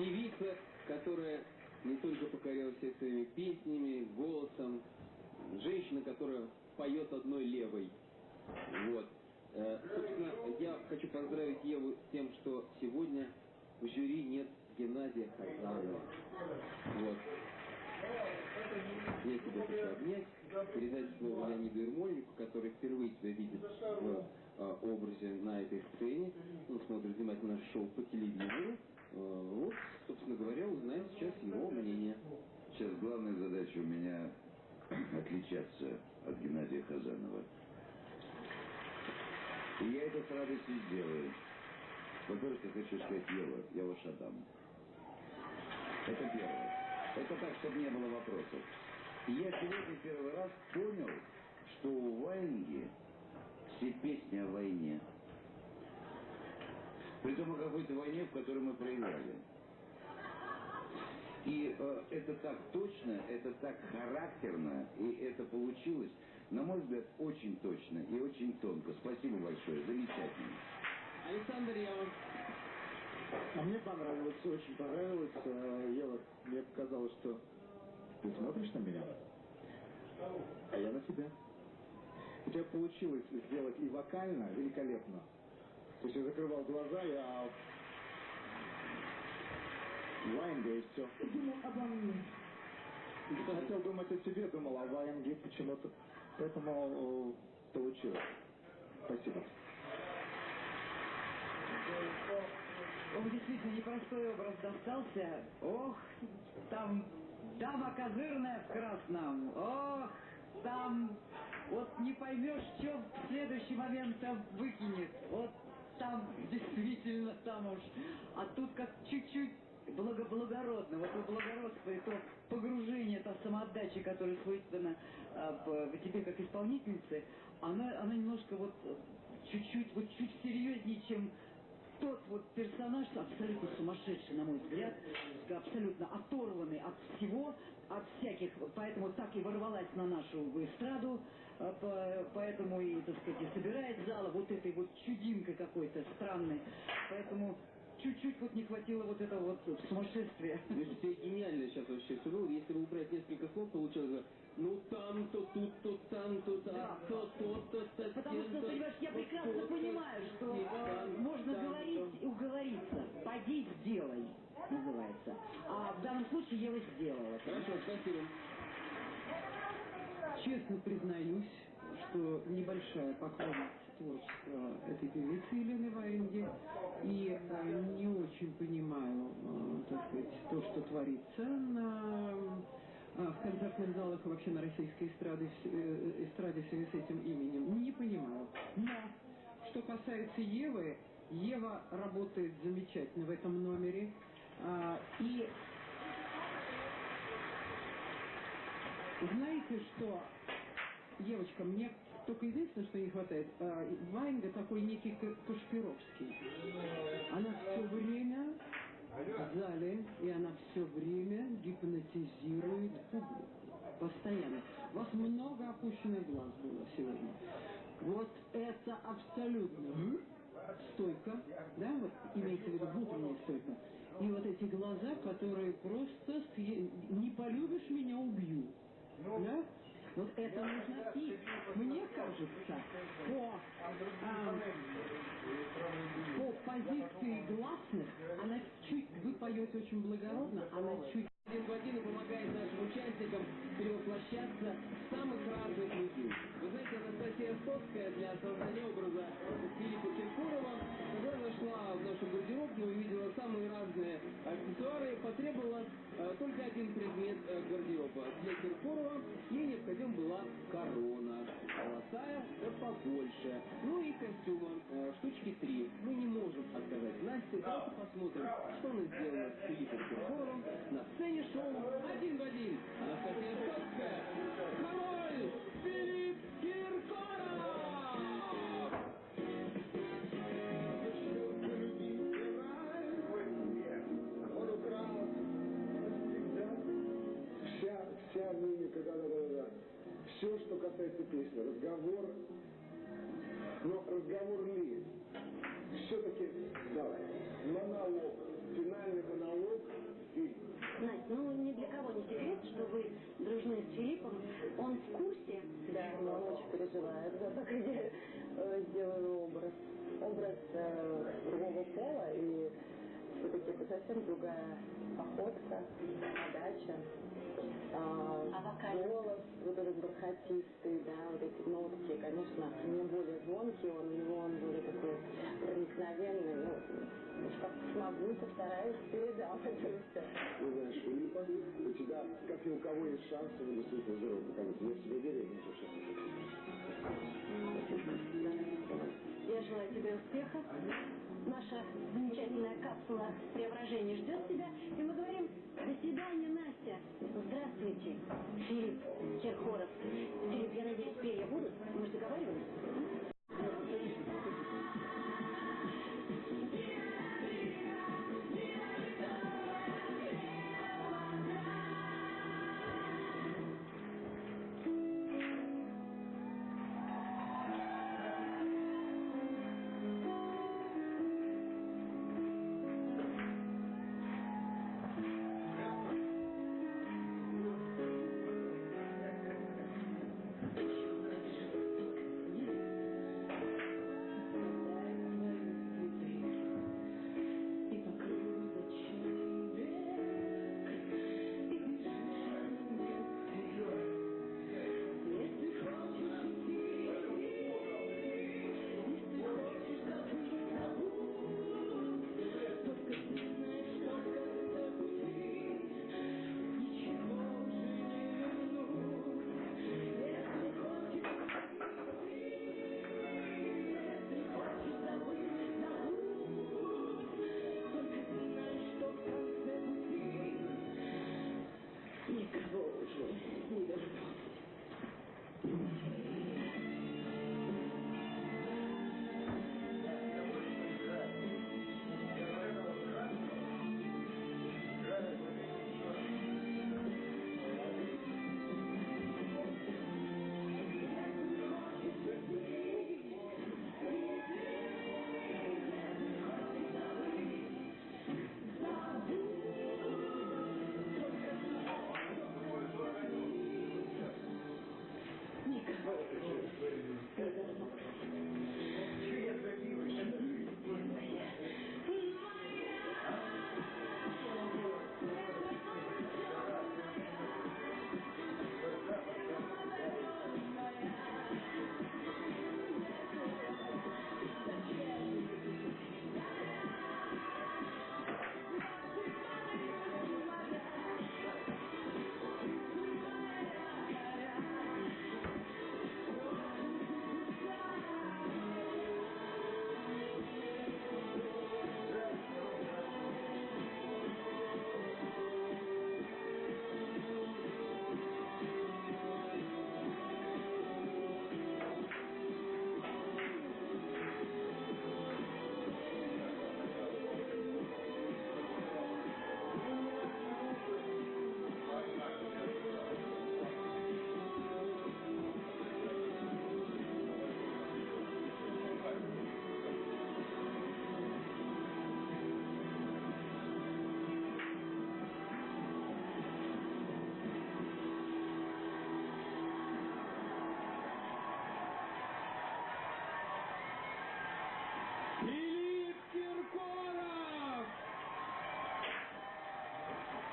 Певица, которая не только покорила всех своими песнями, голосом, женщина, которая поет одной левой. Вот. Э, собственно, я хочу поздравить Еву с тем, что сегодня в жюри нет Геннадия Хазанова. Вот. Я тебя хочу обнять, передать слово Леониду Ермольнику, который впервые тебя видит в э, образе на этой сцене. Он смотрит внимательно наше шоу по телевизору. Э, вот, собственно говоря, узнаем сейчас его мнение. Сейчас главная задача у меня отличаться от Геннадия Хазанова. И я это с радостью сделаю. Во-первых, я хочу сказать, Ева, я ваш Адам. Это первое. Это так, чтобы не было вопросов. Я сегодня первый раз понял, что у Ваенги все песни о войне. Притом о какой-то войне, в которой мы проиграли. И э, это так точно, это так характерно, и это получилось, на мой взгляд, очень точно и очень тонко. Спасибо большое, замечательно. Александр Ява. А мне понравилось, очень понравилось. Э, Ева, мне показалось, что ты смотришь на меня, а я на тебя. У тебя получилось сделать и вокально великолепно. То есть я закрывал глаза, я Ваенга и все. Думал обо мне. Я хотел думать о себе, думал о Ваенге почему-то. Поэтому э, получилось. Спасибо. Ох, действительно, непростой образ достался. Ох, там дама козырная в красном. Ох, там вот не поймешь, что в следующий момент там выкинет. Вот там действительно там уж. А тут как чуть-чуть благоблагородно, вот это благородство и то погружение, та самоотдача, которая свойственна а, тебе как исполнительнице, она, она немножко вот чуть-чуть, вот чуть серьезнее, чем тот вот персонаж, абсолютно сумасшедший, на мой взгляд, абсолютно оторванный от всего, от всяких, поэтому так и ворвалась на нашу эстраду, а, поэтому и, так сказать, и собирает зала вот этой вот чудинкой какой-то странной. Поэтому чуть-чуть вот не хватило вот этого вот сумасшествия. Между тебе гениально сейчас вообще все было. Если бы убрать несколько слов, получилось бы ну там, то тут, то там, то то то. Потому что, то- понимаешь, я прекрасно понимаю, что можно говорить и уговориться. Поди, сделай, называется. А в данном случае Ева сделала. Хорошо, спасибо. Честно признаюсь, что небольшая поклонница творчества этой певицы Елены Варенги и э, не очень понимаю, э, так сказать, то, что творится на, э, в концертных залах и вообще на российской эстраде, э, эстраде в связи с этим именем. Не понимаю. Но, что касается Евы, Ева работает замечательно в этом номере. А, И знаете что, Евочка, мне только единственное, что не хватает, а, Ваенга такой некий Кашпировский. Она все время в зале, и она все время гипнотизирует публику. Постоянно. У вас много опущенных глаз было сегодня. Вот это абсолютно стойка, да, вот имеется в виду внутренняя стойка. И вот эти глаза, которые просто съе- не полюбишь меня, убью. Да? Вот это нужно. И мне кажется, по, а, по позиции гласных, она чуть, вы поете очень благородно, она чуть Один в один и помогает нашим участникам перевоплощаться в самых разных людей. Вы знаете, Анастасия Стоцкая для создания образа Филиппа Киркорова, когда зашла в нашу гардеробную, увидела самые разные аксессуары, потребовала э, только один предмет э, гардероба. Для Киркорова ей необходима была корона, золотая, да побольше. Ну и костюма, э, штучки три. Мы не можем отказать Насте, давайте посмотрим, что она сделала с Филиппом Киркоровым на сцене шоу «Один в один». Анастасия Стоцкая, король Все, что касается песни, разговор, но разговор ли? Все-таки, давай, монолог финальный монолог и Настя, ну ни для кого не секрет, что вы дружны с Филиппом. Он в курсе? Да, но он очень переживает за то, как я э, сделаю образ. Образ э, другого пола, и все-таки это совсем другая походка, подача. А, А голос вот этот бархатистый, да, вот эти нотки, конечно, не более звонкий, он, у него он более такой проникновенный, ну, как смогу, постараюсь, передам это все. Ты знаешь, Филиппа, у тебя, как ни у кого, есть шанс его действительно здорово показать. Я в себе верю, я ничего сейчас Я желаю тебе успеха. Наша замечательная капсула преображения ждет тебя. И мы говорим, до свидания, Настя. Здравствуйте, Филипп Киркоров. Филипп, я надеюсь, перья будут? Мы же договаривались?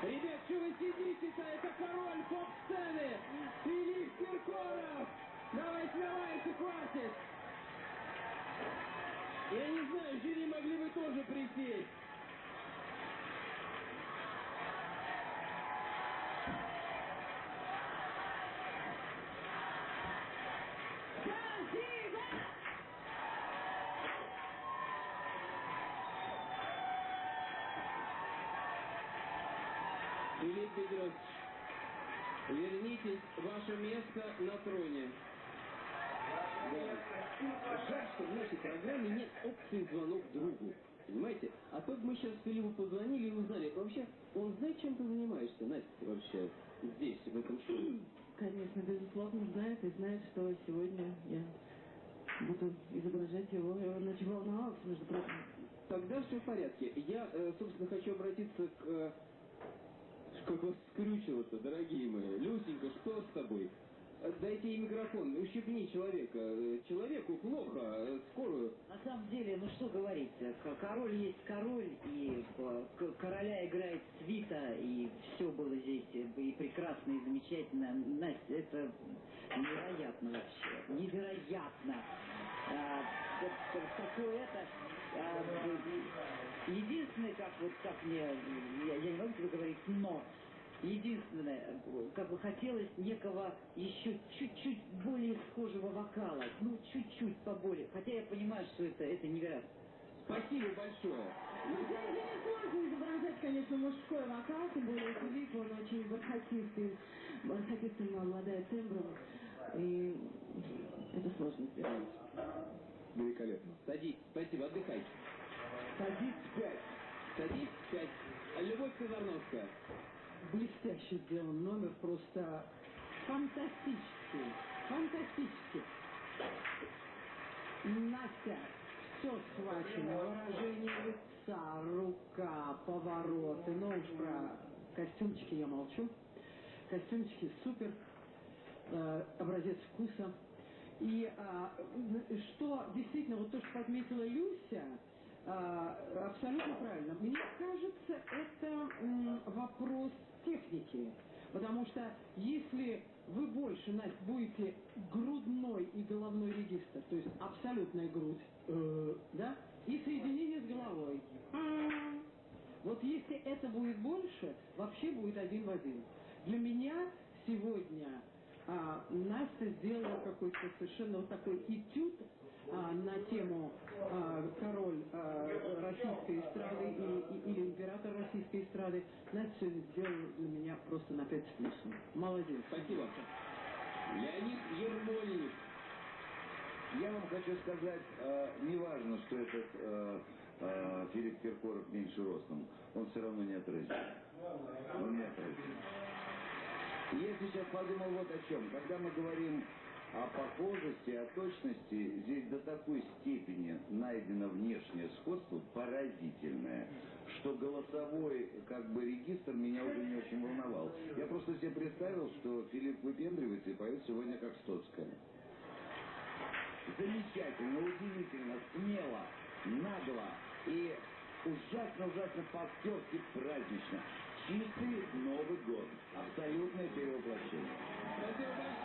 Ребят, что вы сидите-то? Это король поп-сцены! Филипп Киркоров! Давайте, давайте, хватит! Я не Филипп Бедросович, вернитесь, ваше место на троне. Да. Жаль, что в нашей программе нет опции звонок другу. Понимаете? А то бы мы сейчас Филиппу позвонили и узнали. Вообще, он знает, чем ты занимаешься, Настя, вообще, здесь, в этом шоу? Конечно, безусловно, знает и знает, что сегодня я буду изображать его. Я очень волновался, между прочим. Тогда все в порядке. Я, э, собственно, хочу обратиться к... Как вас скрючило-то, дорогие мои. Люсенька, что с тобой? Э, Дайте ей микрофон, ущипни человека. Э, Человеку плохо, э, скорую. На самом деле, ну что говорить, король есть король, и короля играет свита, и все было здесь и прекрасно, и замечательно. Настя, это невероятно вообще, невероятно. А, такое это... единственное, как вот как мне, я, я не могу тебе говорить, но Единственное, как бы хотелось некого еще чуть-чуть более схожего вокала. Ну, чуть-чуть поболее. Хотя я понимаю, что это, это невероятно. Спасибо большое. Ну, здесь здесь сложно изображать, конечно, мужской вокал, тем более Филипп, он очень бархатистый, бархатистым обладает тембром, и это сложно сделать. Великолепно. Садись, спасибо, отдыхай. Садись пять. Садись, пять. Любовь Казарновская. Блестяще сделан номер, просто фантастический, фантастический. Настя, все схвачено, выражение лица, рука, повороты, но уж про костюмчики я молчу. Костюмчики супер, э, образец вкуса. И а, н- что действительно, вот то, что подметила Люся, а, абсолютно правильно. Мне кажется, это м, вопрос техники. Потому что если вы больше, Настя, будете грудной и головной регистр, то есть абсолютная грудь, э, да, и соединение с головой. Вот если это будет больше, вообще будет один в один. Для меня сегодня а, Настя сделала какой-то совершенно вот такой этюд а, на тему а, король а, российской эстрады и- и- или император российской эстрады. Настя сделала для меня просто на пять с плюсом. Молодец. Спасибо. Леонид Ермольник. Я вам хочу сказать, э, неважно, что этот э, э, Филипп Киркоров меньше ростом, он все равно не отразит. Он не отразит. Я сейчас подумал вот о чем. Когда мы говорим о похожести, о точности, здесь до такой степени найдено внешнее сходство поразительное, что голосовой как бы регистр меня уже не очень волновал. Я просто себе представил, что Филипп выпендривается и поет сегодня как Стоцкая. Замечательно, удивительно, смело, нагло и ужасно-ужасно по-актерски празднично. Чистый Новый год. Абсолютное перевоплощение. Спасибо большое.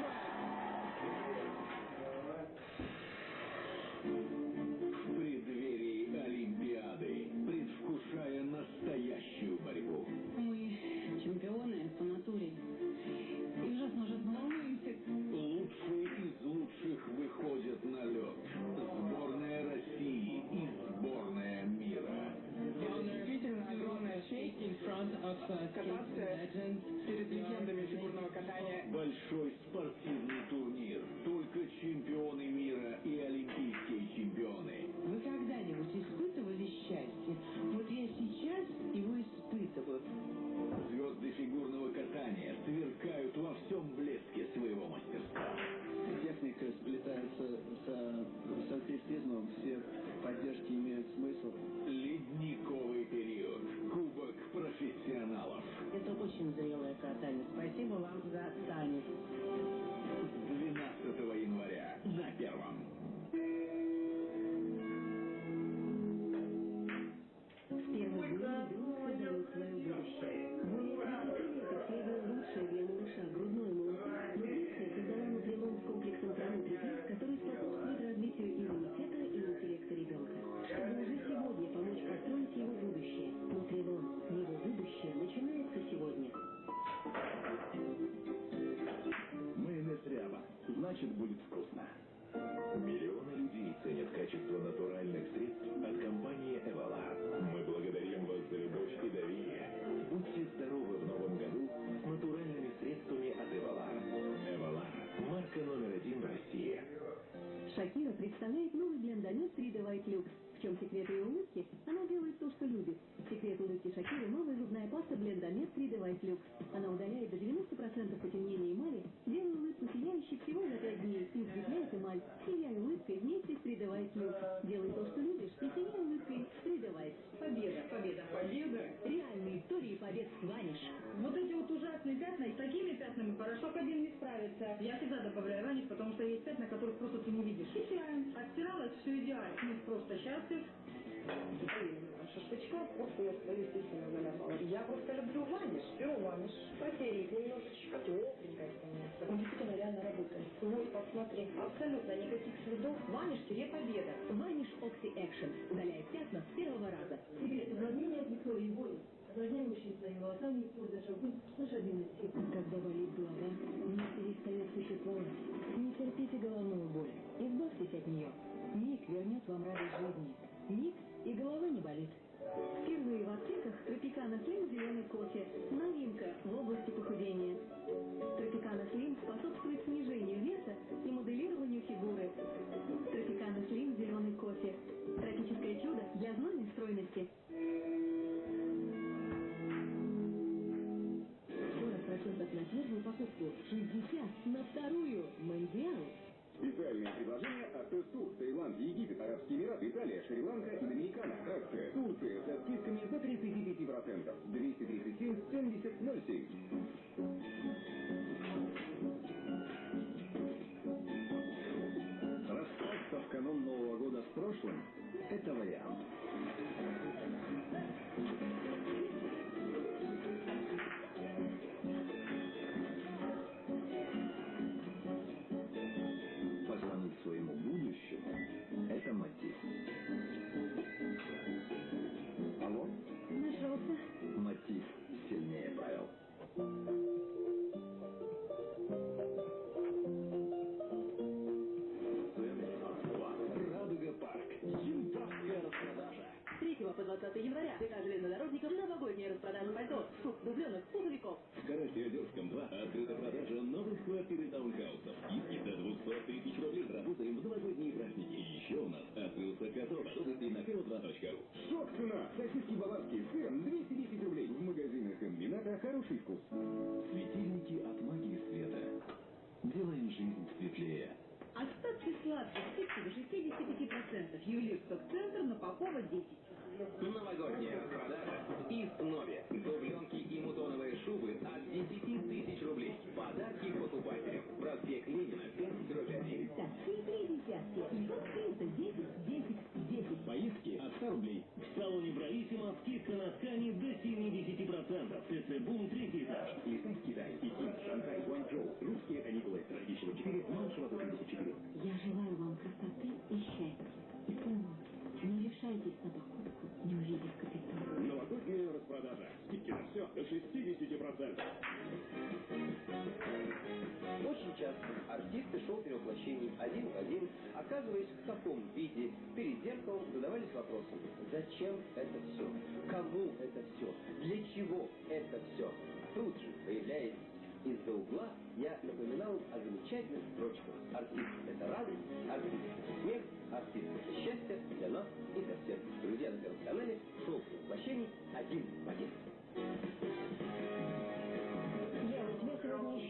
Поэтому задавались вопросом, зачем это все? Кому это все? Для чего это все? А тут же появляется из-за угла, я напоминал о замечательных строчках. Артист – это радость, артист – это смех, артист – это счастье для нас и для всех. Друзья на Первом канале, шоу воплощений, один в один.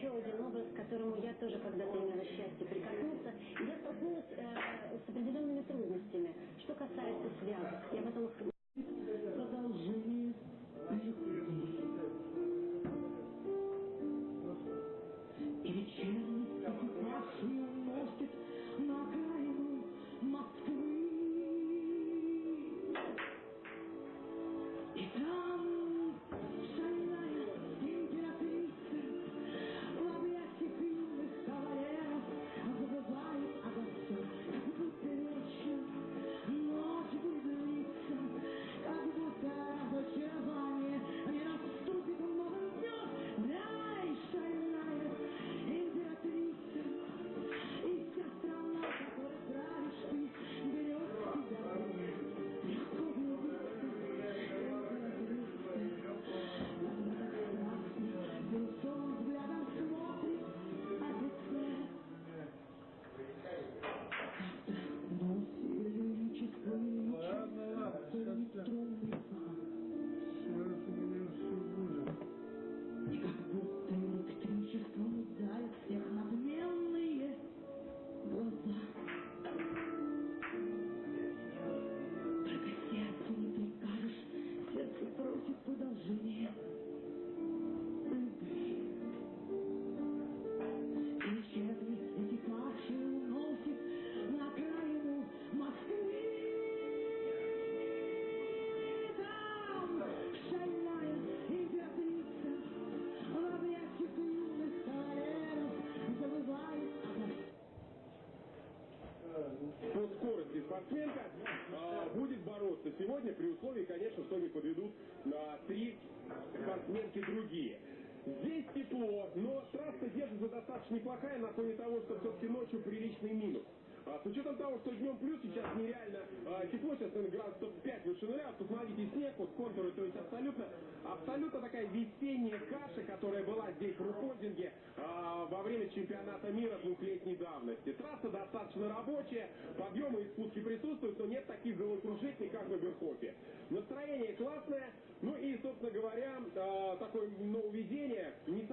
еще один образ, к которому я тоже когда-то имела счастье прикоснуться. Я столкнулась э, с определенными трудностями. Что касается связок, я потом сегодня при условии, конечно, что не подведут а, три спортсменки другие. Здесь тепло, но трасса держится достаточно неплохая на фоне того, что все-таки ночью приличный минус. А, с учетом того, что днем плюс, сейчас нереально а, тепло, сейчас, наверное, градусов 5 выше нуля, посмотрите, снег, вот контуры, то есть абсолютно, абсолютно такая весенняя каша, которая была здесь в Рукодинге а, во время чемпионата мира двухлетней давности. Трасса достаточно рабочая, подъемы и спуски присутствуют, но нет таких головокружительных, как в Эберхофе. Настроение классное, ну и, собственно говоря, а, такое нововведение, не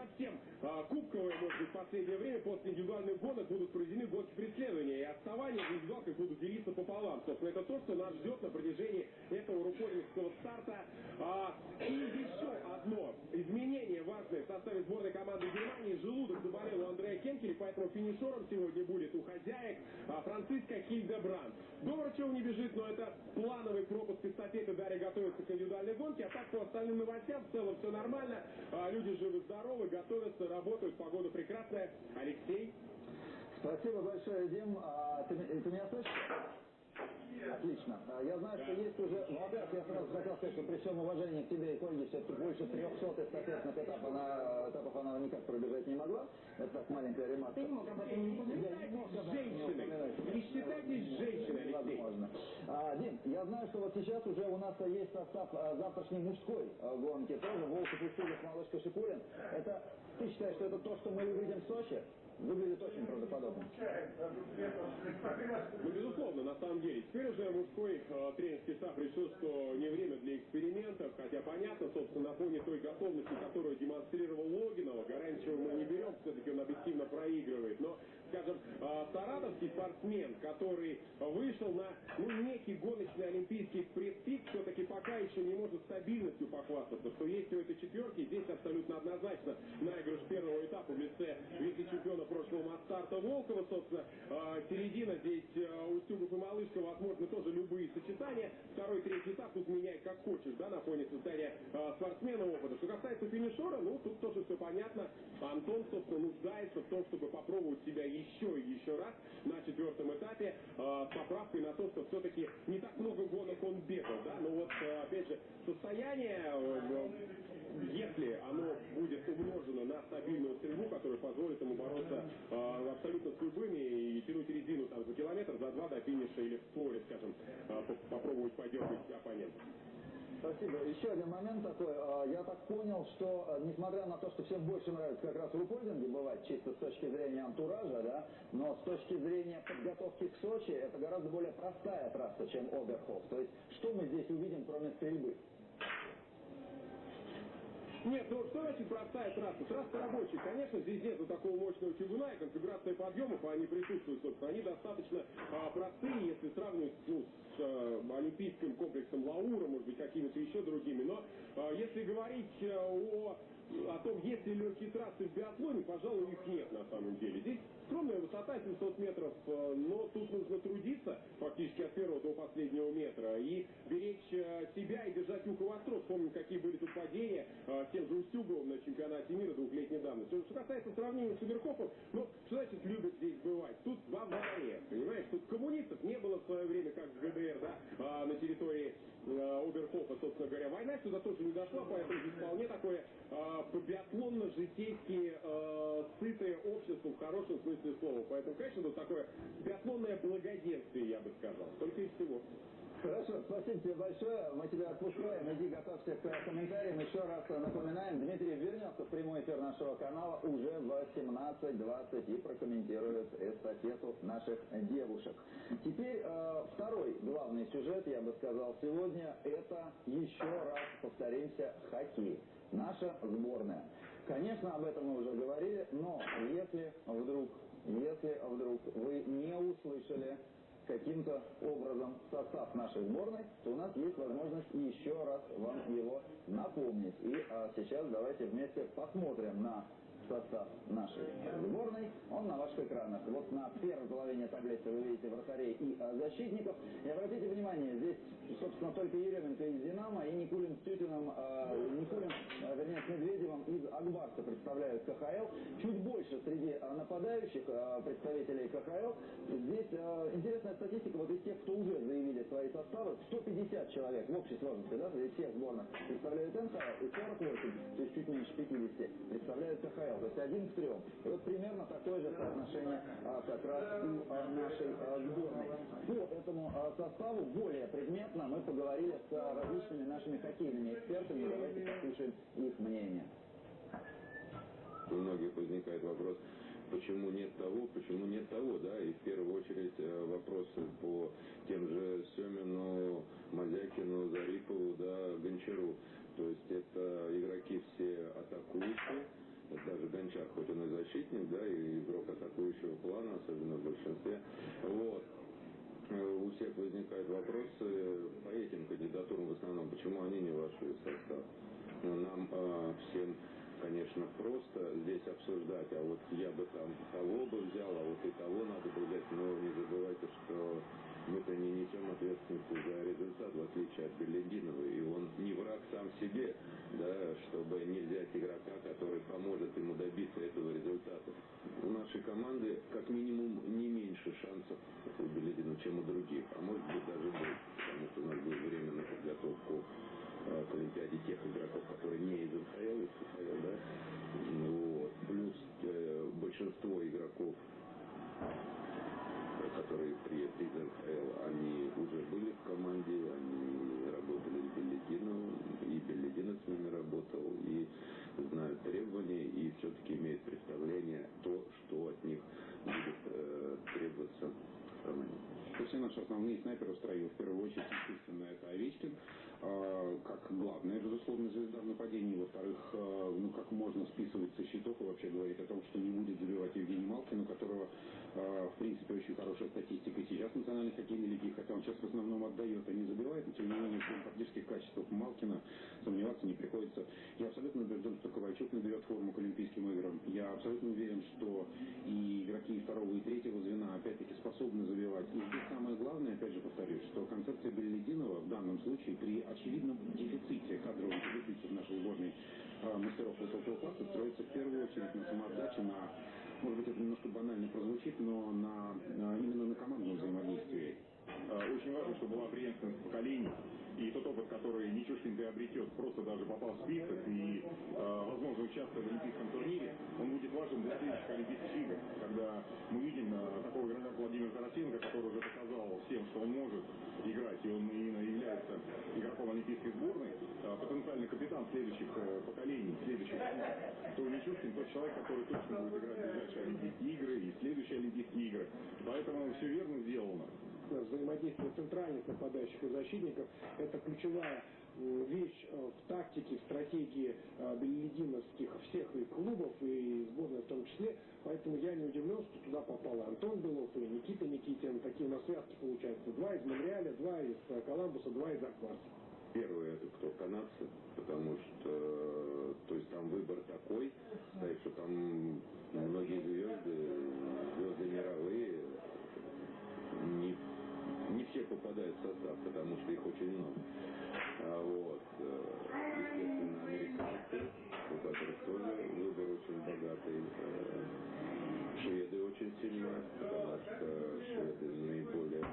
а, кубковое, может быть, в последнее время, после индивидуальных гонок будут проведены гонки преследования, и отставания в индивидуалках будут делиться пополам. Собственно, это то, что нас ждет на протяжении этого рукодинского старта. А, и еще одно изменение важное в составе сборной команды Германии. Желудок заболел у Андрея Кенкеля, поэтому финишером сегодня будет у хозяек а, Франциска Хильдебранд. Говорчев не бежит, но это плановый пропуск эстафеты. Дарья готовится к индивидуальной гонке. А так по остальным новостям в целом все нормально. А, люди живы-здоровы, готовятся, работают. Погода прекрасная. Алексей. Спасибо большое, Дим. А, ты, ты меня слышишь? Отлично. А, Я знаю, что есть уже... Ну, во-первых, я сразу хотел сказать, что при всем уважении к тебе и к Ольге, все-таки больше 300 эстафетных этапов она, этапов она никак пробежать не могла. Это так маленькая ремарка. Ты не мог об этом не упоминать. Не считайтесь женщиной. Возможно. А, Дим, я знаю, что вот сейчас уже у нас есть состав а, завтрашней мужской а, гонки. Тоже Волков Устюгов, Малышка Шипулин. Это, ты считаешь, что это то, что мы увидим в Сочи? Выглядит очень правдоподобно. Ну, безусловно, на самом деле. Теперь уже мужской э, тренерский штаб решил, что не время для экспериментов, хотя понятно, собственно, на фоне той готовности, которую демонстрировал Логинова, Гаранчева мы не берем, все-таки он объективно проигрывает, но скажем, э, саратовский спортсмен, который вышел на ну, некий гоночный олимпийский предпик, все-таки пока еще не может стабильностью похвастаться, что есть у этой четверки, здесь абсолютно однозначно наигрыш первого этапа в лице вице-чемпиона прошлого Мастарта Волкова, собственно, э, середина здесь э, Устюгов и Малышка, возможно, тоже любые сочетания, второй, третий этап тут меняй как хочешь, да, на фоне состояния э, спортсмена опыта. Что касается финишера, ну, тут тоже все понятно, Антон, собственно, нуждается в том, чтобы попробовать себя еще и еще раз на четвертом этапе э, с поправкой на то, что все-таки не так много гонок он бегал, да, но вот, э, опять же, состояние, э, если оно будет умножено на стабильную стрельбу, которая позволит ему бороться э, абсолютно с любыми и тянуть резину там за километр, за два до финиша или в створе, скажем, э, по- попробовать подергать оппонента. Спасибо. Еще один момент такой. А, Я так понял, что а, несмотря на то, что всем больше нравится как раз в рукольдинге бывать, чисто с точки зрения антуража, да, но с точки зрения подготовки к Сочи, это гораздо более простая трасса, чем Оберхоф. То есть, что мы здесь увидим, кроме стрельбы? Нет, ну что значит простая трасса? Трасса рабочая. Конечно, здесь нету такого мощного чугуна, и конфигурация подъемов, они присутствуют, собственно, они достаточно а, простые, если сравнивать ну, с а, олимпийским комплексом Лаура, может быть, какими-то еще другими. Но а, если говорить а, о о том, есть ли легкие трассы в биатлоне, пожалуй, их нет на самом деле. Здесь скромная высота 700 метров, э, но тут нужно трудиться фактически от первого до последнего метра и беречь э, себя и держать ухо востро. Вспомним, какие были тут падения э, тем же Устюговым на чемпионате мира двухлетней давности. Что касается сравнения с Уверхофом, ну, что значит любят здесь бывать? Тут в аварии, понимаешь? Тут коммунистов не было в свое время, как в ГДР, да, а, на территории э, Оберхофа, собственно говоря. Война сюда тоже не дошла, поэтому здесь вполне такое э, биатлонно-житейски э, сытое общество в хорошем смысле слова. Поэтому, конечно, тут такое биатлонное благоденствие, я бы сказал. Только и всего. Хорошо, спасибо тебе большое. Мы тебя отпускаем. Иди готовься к комментариям. Еще раз напоминаем, Дмитрий вернется в прямой эфир нашего канала уже в 18.20 и прокомментирует эстафету наших девушек. Теперь э, второй главный сюжет, я бы сказал, сегодня, это еще раз повторимся, хоккей. Наша сборная. Конечно, об этом мы уже говорили, но если вдруг, если вдруг вы не услышали каким-то образом состав нашей сборной, то у нас есть возможность еще раз вам его напомнить. И а, сейчас давайте вместе посмотрим на состав нашей сборной, он на ваших экранах. Вот на первой половине таблицы вы видите вратарей и защитников. И обратите внимание, здесь, собственно, только Еременко из «Динамо» и Никулин с Тютиным, э, Никулин, э, вернее, с Медведевым из «Акбарса» представляют КХЛ. Чуть больше среди э, нападающих э, представителей КХЛ. Здесь э, интересная статистика, вот из тех, кто уже заявили свои составы, 150 человек в общей сложности, да, из всех сборных представляют НХЛ, и 48, то есть чуть меньше 50, представляют КХЛ, то есть один к трем. И вот примерно такое же соотношение а, как раз у а, нашей а, сборной. По этому а, составу более предметно мы поговорили с а, различными нашими хоккейными экспертами. Давайте послушаем их мнение. У многих возникает вопрос, почему нет того, почему нет того, да, и в первую очередь э, вопросы по тем же Семину, Мазякину, Зарипову, да, Гончару. То есть это игроки все атакующие, даже Гончар, хоть он и защитник, да, и игрок атакующего плана, особенно в большинстве. Вот. Э, У всех возникают вопросы по этим кандидатурам в основном, почему они не вошли в состав. Ну, нам э, всем конечно, просто здесь обсуждать, а вот я бы там того бы взял, а вот и того надо бы взять, но не забывайте, что мы-то не несем ответственности за результат, в отличие от Беллидинова, и он не враг сам себе, да, чтобы не взять игрока, который поможет ему добиться этого результата. У нашей команды как минимум не меньше шансов у Беллидина, чем у других, а может быть даже больше, потому что у нас будет время на подготовку э, к Олимпиаде тех игроков, которые не из НХЛ, из КХЛ, да, вот. плюс э, большинство игроков, которые из НХЛ, они уже были в команде, они работали с Беллидиновым, и Беллидинов с ними работал, и знают требования, и все-таки имеют представление то, что от них будет э, требоваться в команде. Все наши основные снайперы в строю. В первую очередь, естественно, это Овечкин, как главная, безусловно, звезда в нападении. Во-вторых, э, ну, как можно списывать со счетов и вообще говорить о том, что не будет забивать Евгений Малкин, у которого, э, в принципе, очень хорошая статистика сейчас в национальной хоккейной лиге, хотя он сейчас в основном отдает, а не забивает, но тем не менее, в тактических качествах Малкина сомневаться не приходится. Я абсолютно убежден, что Ковальчук наберет форму к Олимпийским играм. Я абсолютно уверен, что и игроки второго, и третьего звена, опять-таки, способны забивать. И здесь самое главное, опять же повторюсь, что концепция Беллидинова в данном случае при очевидном дефиците, дефиците в нашей сборной э, мастеров высокого класса строится в первую очередь на самоотдаче, на, может быть, это немножко банально прозвучит, но на, на именно на командном взаимодействии. Э, Очень важно, чтобы была преемственность поколений. И тот опыт, который Нечушкин приобретет, просто даже попав в список и, э, возможно, участвуя в Олимпийском турнире, он будет важен для следующих Олимпийских игр, когда мы видим э, такого игрока, как Владимир Тарасенко, который уже показал всем, что он может играть, и он именно является игроком Олимпийской сборной, э, потенциальный капитан следующих э, поколений, следующих то Нечушкин тот человек, который точно будет играть в ближайшие Олимпийские игры и следующие Олимпийские игры. Поэтому все верно сделано взаимодействие центральных нападающих и защитников – это ключевая м, вещь э, в тактике, в стратегии э, беллидиновских всех и клубов, и сборной в том числе. Поэтому я не удивлен, что туда попал Антон Белов, и Никита Никитин. Такие у нас связки получаются. Два из Монреаля, два из э, Коламбуса, два из Акварса. Первый это кто канадцы, потому что э, то есть там выбор такой, стоит, что там многие звезды, звезды мировые, все попадают в состав, потому что их очень много. А вот, э, естественно, американцы, у которых тоже выбор очень богатый. Э, Шведы очень сильны, потому что шведы наиболее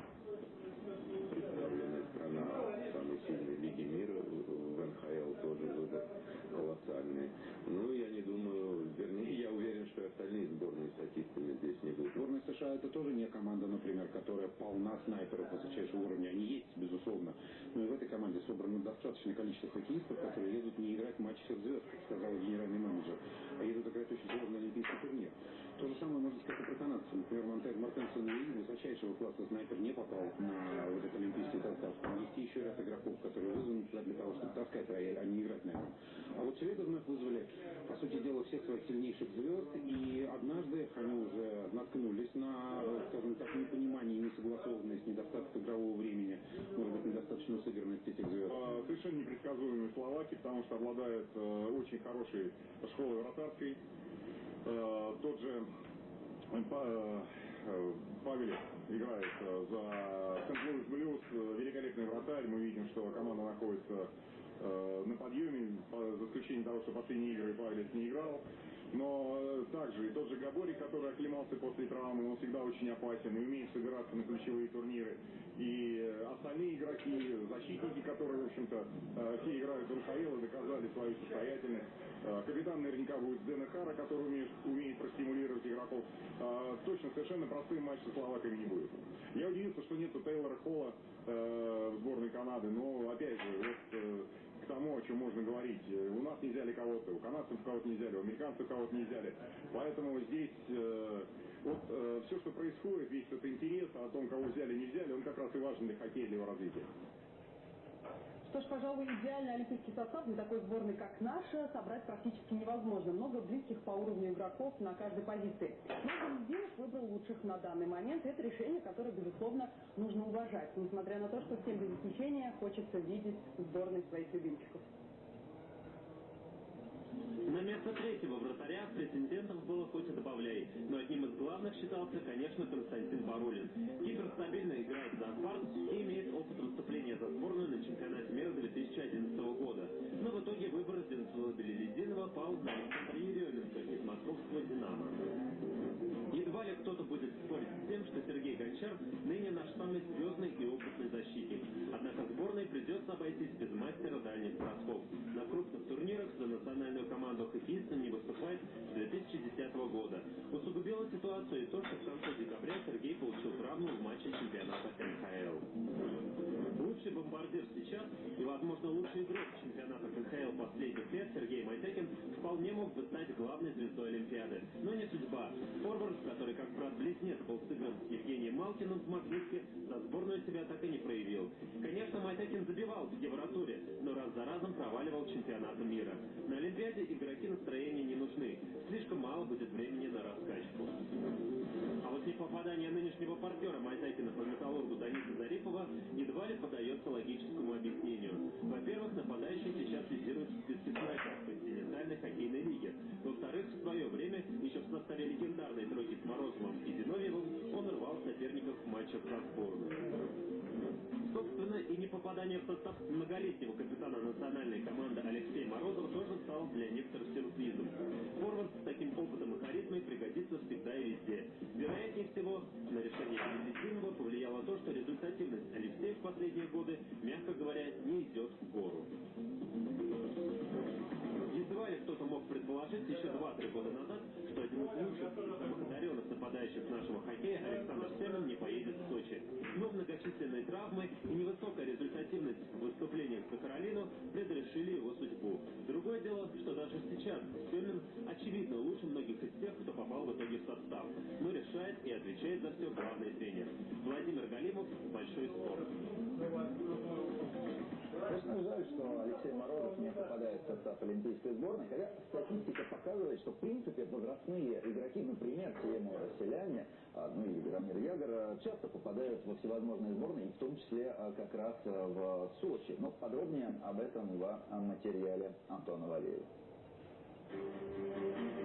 представленная страна самой сильной лиге мира, в НХЛ тоже выбор колоссальный. Ну, я не думаю, вернее, я уверен, что и остальные сборные статистами здесь не будут. Сборная США это тоже не команда, например, которая полна снайперов высочайшего уровня. Они есть, безусловно. Но и в этой команде собрано достаточное количество хоккеистов, которые едут не играть матч всех звезд, как сказал генеральный менеджер, а едут играть очень сложный олимпийский турнир. То же самое можно сказать и про канадцев. Например, Монтель Мартенсон Луи, высочайшего класса снайпер, не попал на вот этот олимпийский состав. Там есть еще ряд игроков, которые вызваны туда для того, чтобы таскать а не играть на нем. А вот шведы вновь вызвали, по сути дела, всех своих сильнейших звезд, и однажды они уже наткнулись на, скажем так, непонимание, несогласованность, недостаток игрового времени, может быть, недостаточную сыгранность этих звезд. А, Совершенно непредсказуемые словаки, потому что обладают э, очень хорошей школой вратарской. Э, тот же э, Па- Павелев играет за Сент-Луис Блюз, великолепный вратарь. Мы видим, что команда находится на подъеме, по- за исключением того, что последние игры Павелец не играл. Но э, также и тот же Габори, который оклемался после травмы, он всегда очень опасен и умеет собираться на ключевые турниры. И э, остальные игроки, защитники, которые, в общем-то, э, все играют в НХЛ и доказали свою состоятельность. Э, Капитан наверняка будет Дэна Хара, который умеет, умеет простимулировать игроков. Э, Точно, совершенно простым матч со словаками не будет. Я удивился, что нету Тейлора Холла э, сборной Канады, но, опять же, вот тому, о чем можно говорить. Э, У нас не взяли кого-то, у канадцев кого-то не взяли, у американцев кого-то не взяли. Поэтому здесь э, вот э, все, что происходит, весь этот интерес о том, кого взяли, не взяли, он как раз и важен для его развития. Что ж, пожалуй, идеальный олимпийский состав для такой сборной, как наша, собрать практически невозможно. Много близких по уровню игроков на каждой позиции. Но Залезинов выбрал лучших на данный момент. Это решение, которое, безусловно, нужно уважать. Несмотря на то, что всем без исключения хочется видеть сборной своих любимчиков. На место третьего вратаря претендентов было хоть и добавляй, но одним из главных считался, конечно, Константин Барулин. Кипр стабильно играет за «Спарт» и имеет опыт выступления за сборную на чемпионате мира 2011 года. Но в итоге выбор Зенцева Белелединова пал на Александра Еременко из московского «Динамо». Ли кто-то будет спорить с тем, что Сергей Гончар ныне наш самый звездный и опытный защитник. Однако сборной придется обойтись без мастера дальних бросков. На крупных турнирах за национальную команду хоккеиста не выступает с 2010 года. Усугубило ситуацию и то, что в конце декабря Сергей получил травму в матче чемпионата НХЛ. Лучший бомбардир сейчас и, возможно, лучший игрок чемпионата НХЛ последних лет Сергей Майтекин вполне мог бы стать главной звездой Олимпиады. Но не судьба. Форвард, который как брат-близнец был сыгран с Евгением Малкиным в Магнитке, за сборную себя так и не проявил. Конечно, Майтекин забивал в Евротуре, но раз за разом проваливал чемпионаты мира. На Олимпиаде игроки настроения не нужны. Слишком мало будет времени на раскачку. А вот не попадание нынешнего партнера Майтекина по металлургу Даниса Зарипова едва ли поддается логическому объяснению. Во-первых, нападающий сейчас лидирует в списке снайперов континентальной хоккейной лиги. Во-вторых, в свое время, еще в составе легендарной тройки с Морозовым и Зиновьевым, он рвал соперников в матчах за сборную. Собственно, и не попадание в состав многолетнего капитана национальной команды Алексея Морозова тоже стало для некоторых сюрпризом. Форвард с таким опытом и харизмой пригодится всегда и везде. Вероятнее всего, на решение Велизинова повлияло то, что результативность Алексея в последние годы, мягко говоря, не идет в гору. Ли кто-то мог предположить еще 2-3 года назад, что один из лучших и самых нападающих нашего хоккея Александр Семен не поедет в Сочи. Но многочисленные травмы и невысокая результативность в выступлениях за Каролину предрешили его судьбу. Другое дело, что даже сейчас Семен очевидно лучше многих из тех, кто попал в итоге в состав. Но решает и отвечает за все главный тренер. Владимир Галимов, Большой спорт. Конечно, жаль, что Алексей Морозов не попадает в состав Олимпийской сборной, хотя статистика показывает, что в принципе возрастные игроки, например, Тему Селяне, а, ну и Рамир Ягор, а, часто попадают во всевозможные сборные, в том числе а, как раз в Сочи. Но подробнее об этом в материале Антона Валеева.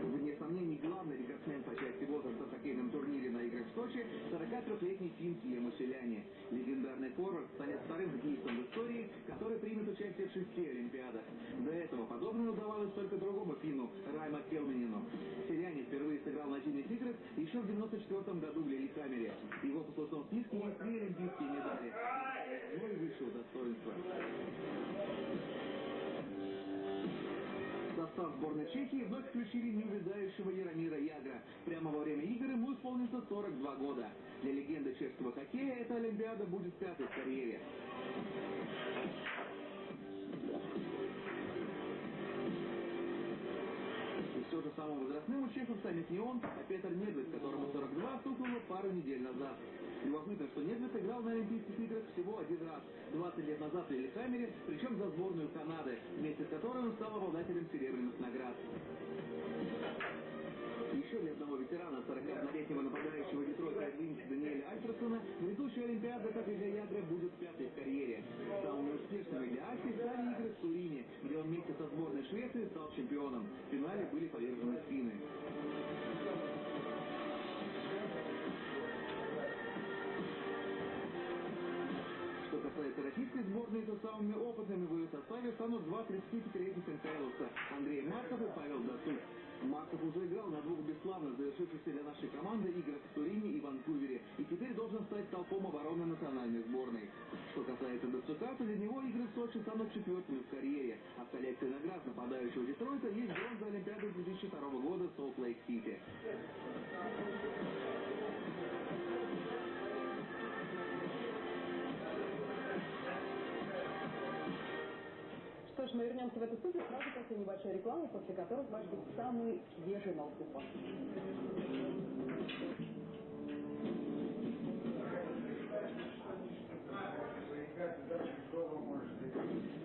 Вне сомнений, главный рекордсмен по части возраста в хоккейном турнире на играх в Сочи – 43-летний финн Тьему Селяне. Легендарный форвард станет вторым хоккеистом в истории, который примет участие в шести Олимпиадах. До этого подобное удавалось только другому финну – Райма Келменину. Селяне впервые сыграл на зимних играх еще в 94 году в Лиликамере. Его послужном списке есть три олимпийские медали. Ну и высшего достоинства. Состав сборной Чехии вновь включили неувядающего Яромира Ягра. Прямо во время игр ему исполнится 42 года. Для легенды чешского хоккея эта Олимпиада будет пятой в карьере. Все же самым возрастным у чехов станет не он, а Петр Недвед, которому 42 стукнуло пару недель назад. Любопытно, что Недвед играл на Олимпийских играх всего один раз, 20 лет назад в Лилихаммере, причем за сборную Канады, вместе с которой он стал обладателем серебряных наград. Еще для одного ветерана, 41-летнего нападающего Дэвида Альферсона, грядущая Олимпиада, как и Гаядра, будет пятой в карьере. Самыми успешными для Альфи стали игры в Турине, где он вместе со сборной Швеции стал чемпионом. В финале были повержены финны. касается российской сборной, то самыми опытными в ее составе станут два 35-летних Михайловца – Андрей Марков и Павел Досук. Марков уже играл на двух бесславно завершившихся для нашей команды играх в Турине и Ванкувере, и теперь должен стать толпом обороны национальной сборной. Что касается Дацука, то для него игры в Сочи станут четвертыми в карьере, а в коллекции наград нападающего Детройта есть бронза Олимпиады 2002 года Солт-Лейк-Сити. Что ж, мы вернемся в эту студию сразу после небольшой рекламы, после которой вас ждут самые свежие новости спорта. Создан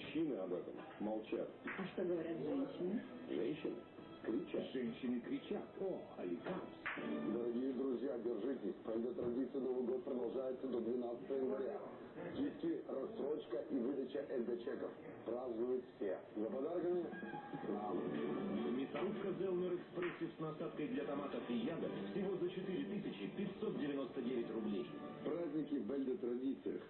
Мужчины об этом молчат. А что говорят женщины? Женщины кричат. Женщины кричат. О, Аликамс. Дорогие друзья, держитесь. Правда, традиция Новый год продолжается до 12 января. Скидки, рассрочка и выдача СД-чеков. Празднуют все. За подарками нам. Мясорубка Зелмер Экспрессив с насадкой для томатов и ягод всего за 4599 рублей. Праздники в Бельде традициях.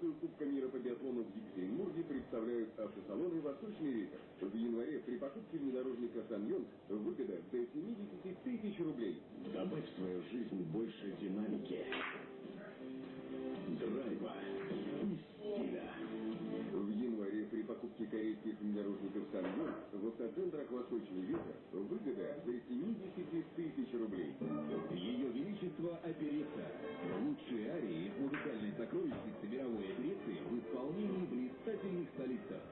Трансляцию Кубка мира по биатлону в Екатеринбурге представляют автосалоны «Восточный ветер». В январе при покупке внедорожника «Саньон» выгода до 70 тысяч рублей. Добавь в свою жизнь больше динамики, при покупке корейских внедорожников «Саньон» в автоцентрах «Восточный ветер» выгода до 70 тысяч рублей. Ее Величество Оперетта. Лучшие арии из музыкальной сокровищницы мировой оперетты в исполнении блистательных солистов.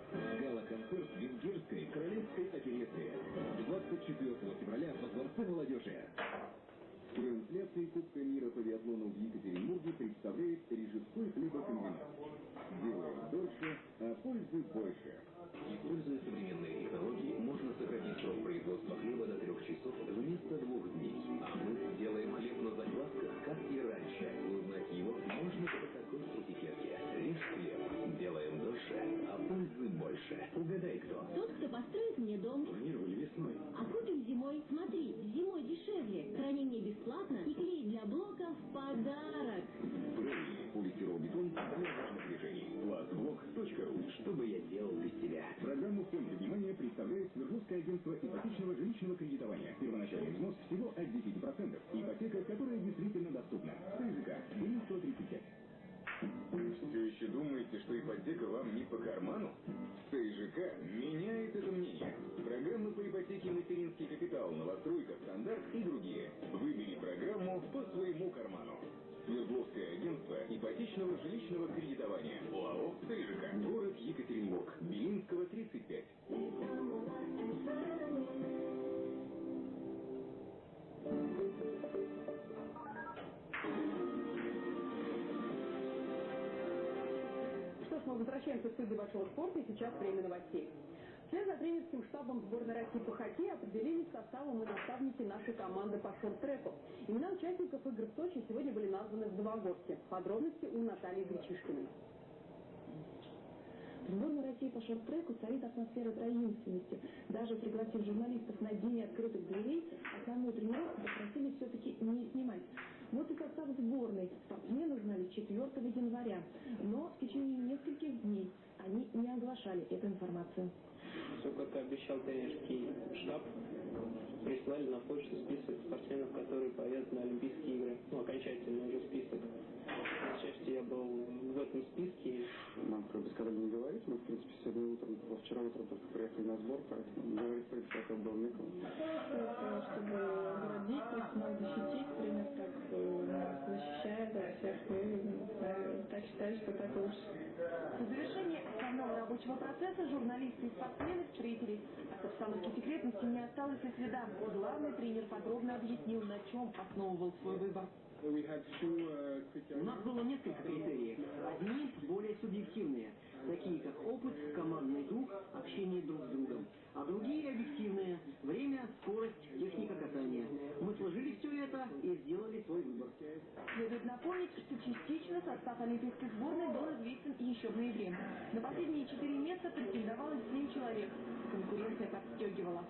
Гала-концерт Венгерской королевской оперетты. 24 февраля во Дворце молодежи. Трансляции Кубка мира по биатлону в Екатеринбурге представляет Рижской хлебокомбинат. Делаем дольше, а пользы больше. Используя современные технологии, можно сократить срок производства хлеба до трех часов вместо двух дней. А мы делаем хлеб на заквасках, как и раньше. Узнать его можно по такой этикетке. Режь хлеб. Пользы больше. Угадай, кто? Тот, кто построит мне дом. Планировали весной. А купим зимой. Смотри, зимой дешевле. Хранение бесплатно и клей для блока в подарок. Правильный полистирол-бетон для важных движений. Пластблок.ру. Что бы я делал без тебя? Программу центре внимания представляет Свердловское агентство ипотечного жилищного кредитования. Первоначальный взнос всего от 10%. Ипотека, которая думаете, что ипотека вам не по карману? ЦЖК меняет это мнение. Программы по ипотеке «Материнский капитал», «Новостройка», «Стандарт» и другие. Выбери программу по своему карману. Свердловское агентство ипотечного жилищного кредитования. ОАО «ЦЖК». Город Екатеринбург. Белинского, 35. Что ж, мы возвращаемся в студию Большого спорта, и сейчас время новостей. Вслед за тренерским штабом сборной России по хоккею определились составом и наставники нашей команды по шорт-треку. Имена участников игр в Сочи сегодня были названы в Новогорске. Подробности у Натальи Гречишкиной. В сборной России по шорт-треку царит атмосфера таинственности. Даже пригласив журналистов на день открытых дверей, основную тренировку попросили все-таки не снимать. Вот и состав сборной. Спортсмены узнали 4 января. Но в течение нескольких дней они не оглашали эту информацию. Все, как и обещал тренерский штаб, прислали на почту список спортсменов, которые поедут на Олимпийские игры. Ну, окончательный уже список. К счастью, я был в этом списке. Нам про бескорабельный не говорить, мы, в принципе, сегодня утром, вчера утром только приехали на сбор, поэтому говорить, в принципе, особо было некому. Чтобы то есть нас защитить, пример, как нас защищает от всех, и так считаю, что так лучше. В завершении основного рабочего процесса журналисты и спортсмены встретились. От обстановки секретности не осталось и следа. Главный тренер подробно объяснил, на чем основывал свой выбор. У нас было несколько критериев. Одни более субъективные, такие как опыт, командный дух, общение друг с другом. А другие объективные – время, скорость, техника катания. Мы сложили все это и сделали свой выбор. Следует напомнить, что частично состав Олимпийской сборной был известен еще в ноябре. На последние четыре места претендовало семь человек. Конкуренция подстегивала.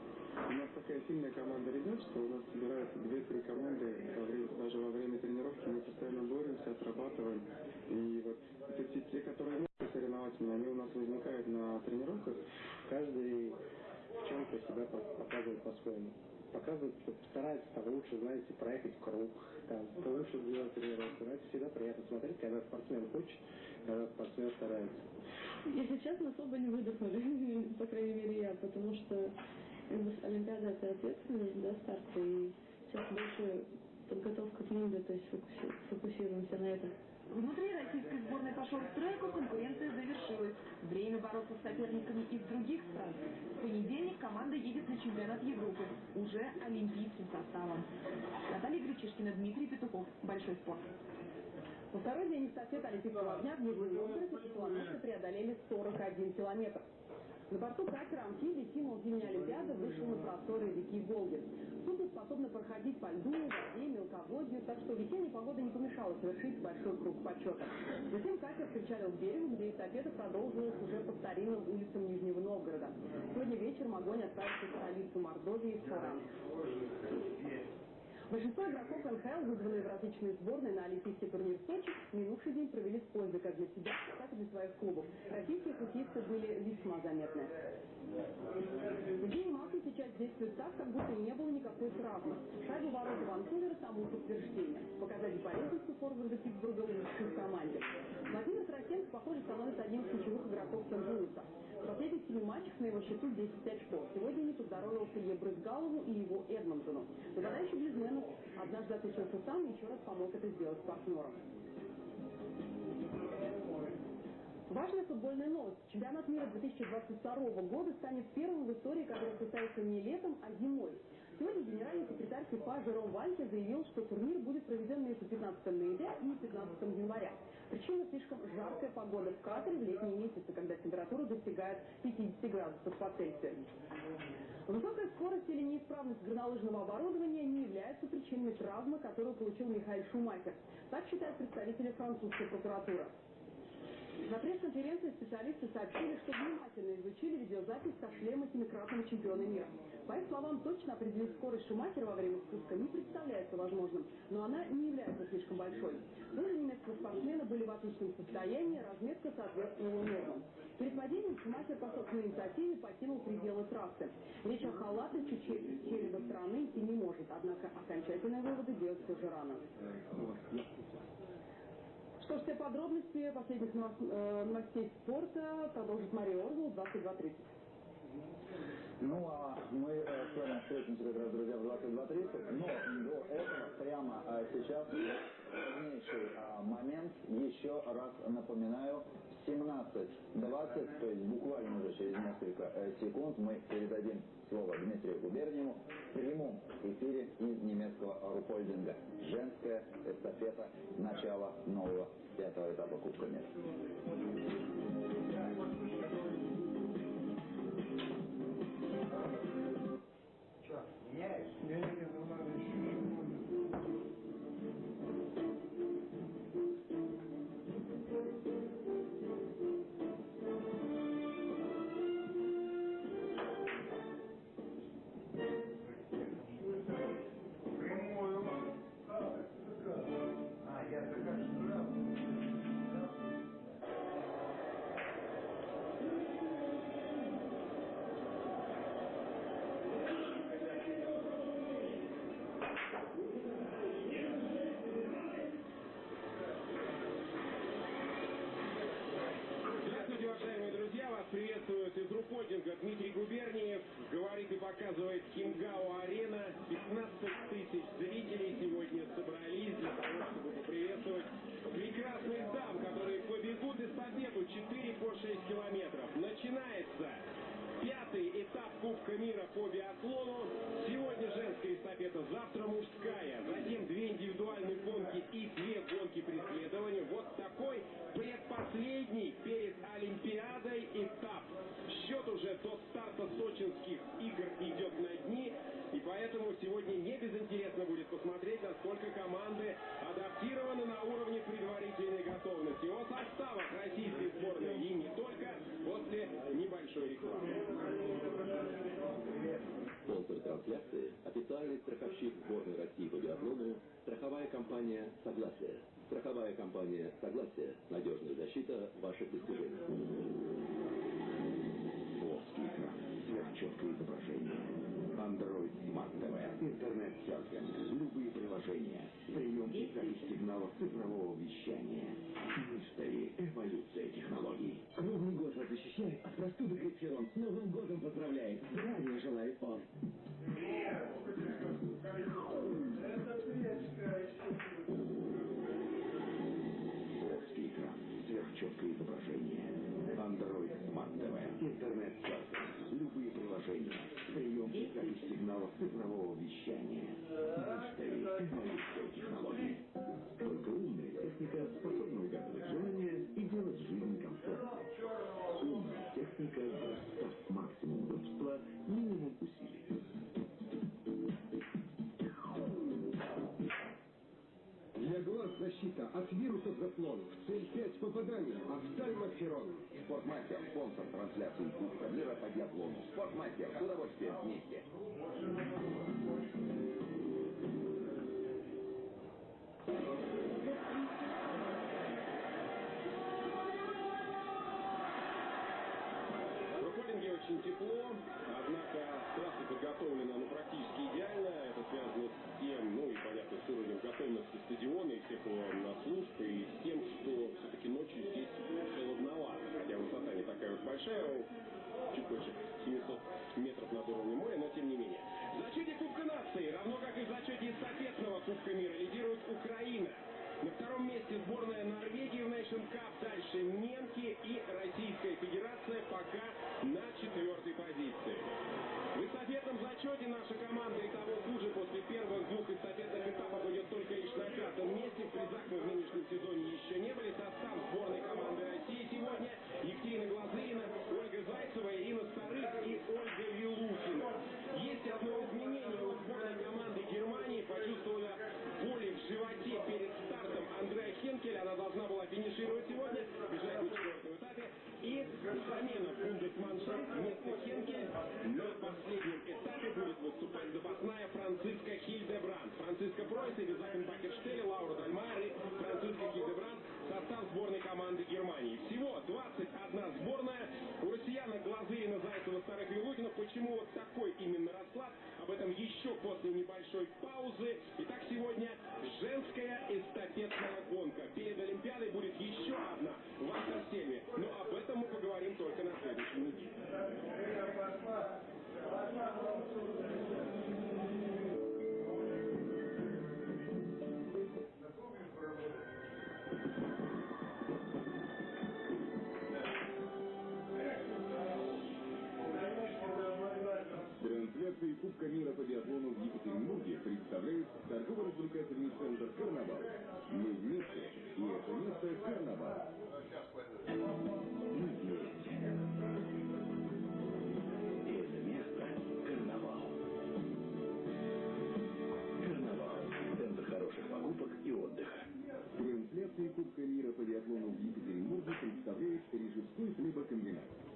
У нас такая сильная команда ребят, что у нас собираются две-три команды, во время, даже во время тренировки мы постоянно боремся, отрабатываем. И вот те, те, которые не соревновательные, они у нас возникают на тренировках. Каждый в чем-то себя показывает по-своему. Показывает, старается там лучше, знаете, проехать круг, там, лучше сделать тренировку. Это всегда приятно спортсмен хочет, спортсмен старается. Если честно, особо не выдохнули, по крайней мере я, потому что Олимпиада это ответственность, да, старт, и сейчас больше подготовка к ним, то есть фокусируемся на этом. Внутри российской сборной по шорт-треку конкуренция завершилась. Время бороться с соперниками из других стран. В понедельник команда едет на чемпионат Европы, уже олимпийским составом. Наталья Гречишкина, Дмитрий Петухов. Большой спорт. Во второй день эстафеты Олимпийского огня в Нижнем Новгороде теплоносцы преодолели 41 километр. На борту катера «Амфибий» символ зимней Олимпиады вышел на просторы реки Волги. Судно способно проходить по льду, воде, мелководью, так что весенняя погода не помешала совершить большой круг почета. Затем катер причалил к берегу, где эстафета продолжилась уже по старинным улицам Нижнего Новгорода. Сегодня вечером огонь отправится в столицу Мордовии, Саранск. Большинство игроков НХЛ, вызванные в различные сборные на Олимпийский турнир в Сочи, минувший день провели с пользой как для себя, так и для своих клубов. Российские хоккеисты были весьма заметны. Евгений Малкин сейчас действует так, как будто не было никакой травмы. Шайбу ворота Ванкувера тому подтверждение. Показатель полезности форварда Питтсбурга лучше в команде. Владимир Тарасенко, похоже, становится одним из ключевых игроков Сент-Луиса. Семи матчах на его счету 10 очков. Сегодня не поздоровился Ебрызгалову и его Эдмонтону. Нападающий Близменов однажды отличился сам и еще раз помог это сделать партнерам. Важная футбольная новость. Чемпионат мира 2022 года станет первым в истории, который состоится не летом, а зимой. Сегодня генеральный секретарь ФИФА Жером Вальке заявил, что турнир будет проведен между 15 ноября и 15 января. Причина слишком жаркая погода в Катаре в летние месяцы, когда температура достигает 50 градусов по Цельсию. Высокая скорость или неисправность горнолыжного оборудования не являются причиной травмы, которую получил Михаил Шумахер. Так считают представители французской прокуратуры. На пресс-конференции специалисты сообщили, что внимательно изучили видеозапись со шлема семикратного чемпиона мира. По их словам, точно определить скорость Шумахера во время спуска не представляется возможным, но она не является слишком большой. Лыжи немецкого спортсмена были в отличном состоянии, разметка соответствовала нормам. Перед падением Шумахер по собственной инициативе покинул пределы трассы. Речь о халатности череда страны идти не может, однако окончательные выводы делать все же рано. Что ж, все подробности последних э, новостей спорта продолжит Мария Орвел 22.30. Ну, а мы э, с вами встретимся как раз, друзья, в 22.30. Но до этого, прямо э, сейчас, важнейший э, момент, еще раз напоминаю, 17.20, то есть буквально уже через несколько э, секунд мы передадим слово Дмитрию Губерниеву в прямом эфире из немецкого Рупольдинга. Женская эстафета начала нового пятого этапа Кубка мира. Страховщик сборной России по биатлону страховая компания «Согласие». Страховая компания «Согласие» – надежная защита ваших достижений. Экран, сверхчеткое изображение. Android Smart TV, интернет-серфинг, любые приложения, прием запись сигналов цифрового вещания. Мистери. Эволюция технологий. Круглый год вас защищает от простуды Гриферон. С Новым годом поздравляет. Здравия сигналов цифрового вещания. Мистери. Эволюция технологий. Только умная техника способна угадывать желания и делать жизнь комфортной. Умная техника Грастав. Максимум от вирусов заслон. Цель 5 попаданий. Офтальмоферон. Спортмастер, спонсор трансляции Кубка мира по биатлону. Спортмастер, с удовольствием вместе. В Руколинге очень тепло, однако трасса подготовлена ну, практически идеально. Это связано с тем, ну и понятно, с уровнем готовности стадиона и всех его на служб, и с тем, что все-таки ночью здесь холодновато. Хотя высота не такая уж большая, чуть больше 700 метров над уровнем моря, но тем не менее. В зачете Кубка нации, равно как и в зачете эстафетного Кубка мира, лидирует Украина. На втором месте сборная Норвегии в Nation Cup, дальше немки и Российская Федерация пока на четвертой позиции. В эстафетном зачете наша команда и того хуже после первых двух эстафетных этапов идет только лишь на пятом месте. В нынешнем сезоне еще не были. Состав сборной команды России сегодня Екатерина Глазырина, Ольга Зайцева, Ирина Старых и Ольга Вилухина. Есть одно изменение у сборной команды Германии. Почувствовала боли в животе перед стартом Андреа Хенкель. Она должна была финишировать сегодня, бежать на четвертом этапе. И бундесманшафт вместо Хенкель на последнем этапе будет выступать запасная Франциска Хильдебранд. Франциска Пройс, Элизабен Бакерштель, Лаура Дальмайер и Франциска Хильдебранд состав сборной команды Германии. Всего 21 сборная. У россиянок Глазырина, Зайцева, Старых Вилухина. Почему вот такой именно расклад? Об этом еще после небольшой паузы. Итак, сегодня женская эстафетная гонка. Перед Олимпиадой будет еще одна в Антарсельме. Но об этом мы поговорим только на следующей неделе. Трансляции Кубка мира по биатлону в Екатеринбурге представляет торгово-развлекательный центр «Карнавал». Мы вместе, и это место «Карнавал». Мы вместе. Это место – карнавал. Карнавал. Центр хороших покупок и отдыха. Трансляции Кубка мира по биатлону в Екатеринбурге представляет Рижской хлебокомбинат.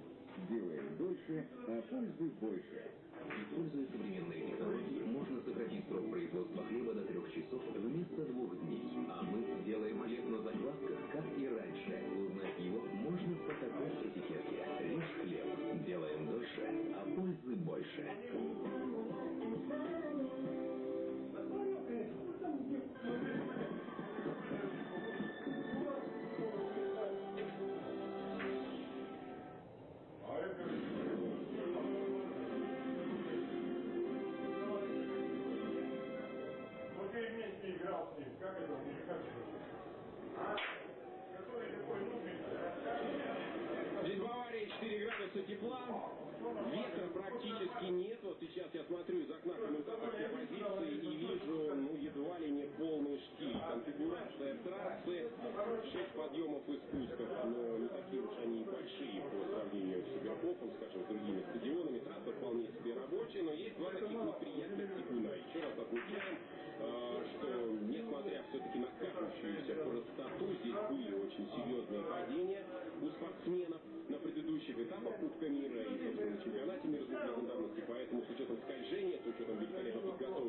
Делаем дольше, а пользы больше. Используя современные технологии, можно сократить срок производства хлеба до трех часов вместо двух дней. А мы делаем хлеб на заквасках, как и раньше. Узнать его можно по такой этикетке. Режь хлеб. Делаем дольше, а пользы больше. Смотрю из окна комментаторской позиции и вижу, ну, едва ли не полный штиль. Конфигурация трассы, 6 подъемов и спусков, но не такие уж они и большие по сравнению с Суперкопом, скажем, с другими стадионами. Трасса вполне себе рабочая, но есть два таких неприятных типуна. Еще раз отмечаем, а, что несмотря все-таки на кажущуюся простоту, здесь были очень серьезные падения у спортсменов Кубка мира и, на чемпионате мира двухлетней давности. Поэтому с учетом скольжения, с учетом великолепно подготовленной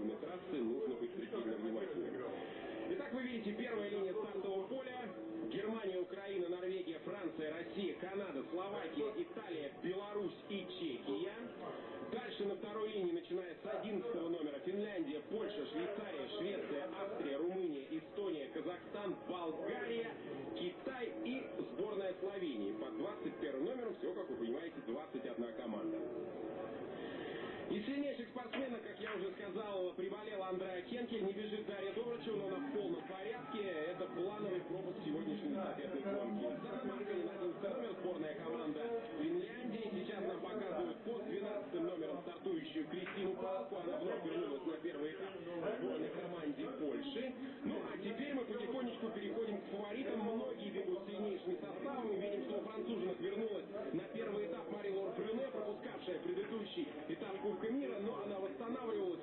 сказал, приболела Андреа Хенкель, не бежит Дарья Добрачева, но она в полном порядке. Это плановый пропуск сегодняшней эстафетной гонки. Санна Марканин, 11 номер, сборная команда Финляндии. Сейчас нам показывают под 12 номером стартующую Кристину Палку. Она вновь вернулась на первый этап сборной команде Польши. Ну, а теперь мы потихонечку переходим к фаворитам. Многие бегут сильнейшими составами. Видим, что у француженок вернулась на первый этап Мари Лор Брюне, пропускавшая предыдущий этап Кубка мира, но она восстанавливалась,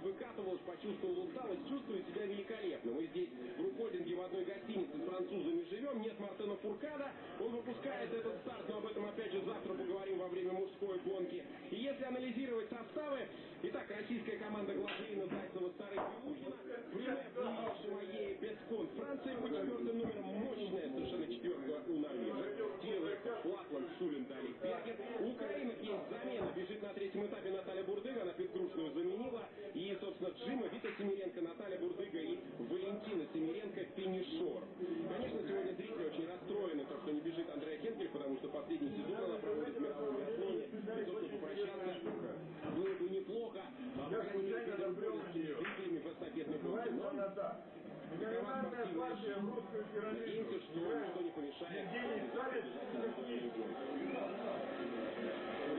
почувствовала усталость, чувствует себя великолепно. Мы здесь в Рукольдинге в одной гостинице с французами живем, нет Мартена Фуркада, он выпускает этот старт, но об этом опять же завтра поговорим во время мужской гонки. И если анализировать составы, итак, российская команда Глазейна, Зайцева, Старых Белухина, Плиев, Шимае, Пескон, Франция по четвертым номерам мощная совершенно четверка у норвежек, Тилек, Лапланд, Шулин, Далик, Бергер. У украинок есть замена, бежит на третьем этапе Наталья Бурдыга, она Петрушную заменила, и, собственно, Джима, Вита Семиренко, Наталья Бурдыга и Валентина Семиренко финишор. Конечно, сегодня зрители очень расстроены, то, что не бежит Андрея Хенкель, потому что последний сезон она проводит в мировом биатлоне, и, собственно, попрощаться было бы неплохо, а, по крайней мере, перед рукольными зрителями в эстафетной гонке. Но Надеемся, что ничто не помешает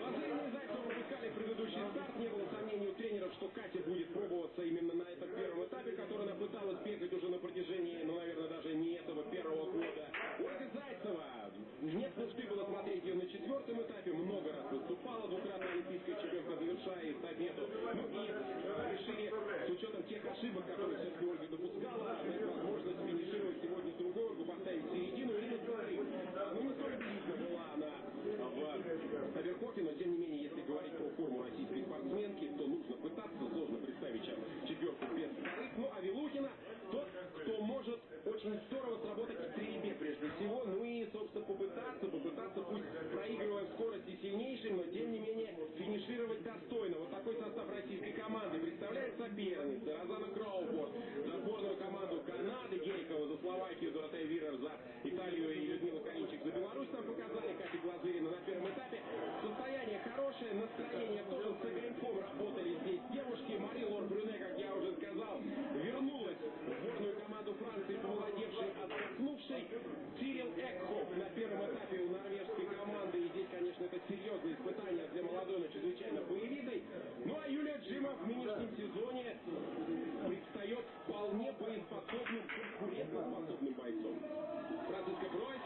Лазарина и Зайцева выпускали предыдущий старт. Не было сомнений у тренеров, что Катя будет пробоваться именно на этом первом этапе, который она пыталась бегать уже на протяжении, ну, наверное, даже не этого первого года. Ольга Зайцева. Нет нужды было смотреть ее на четвертом этапе. Много раз выступала, двукратная олимпийская чемпионка, завершая эстафету. Ну и решили, с учетом тех ошибок, которые все-таки Ольга допускала, дать возможность финишировать сегодня с другой Ольгу, поставить в середину. Ирина Царин. Ну, не столь была она в Аверхофе, но тем не менее, если говорить про форму российской спортсменки, то нужно пытаться, сложно представить сейчас четверку. Ну, а Вилухина тот, кто может очень здорово сработать в стрельбе прежде всего, ну собственно, попытаться, попытаться, пусть проигрывая скорости сильнейшим, но тем не менее финишировать достойно. Вот такой состав российской команды представляет соперницы Розана Кроуфорд за сборную команду Канады, Герикова за Словакию, Доротея Вирер за Италию и Людмила Калинчик за Беларусь нам показали, Катя Глазырина на первом этапе. Состояние хорошее, настроение тоже с огоньком работали здесь девушки. Мари Лор Брюне, как я уже сказал, вернулась в сборную команду Франции, помолодевшей, отдохнувшей. Цирил Экхоф на первом этапе у норвежской команды. И здесь, конечно, это серьезное испытание для молодой, но чрезвычайно боевитой. Ну а Юлия Джима в нынешнем сезоне предстает вполне боеспособным, конкурентоспособным бойцом. Франциска Пройс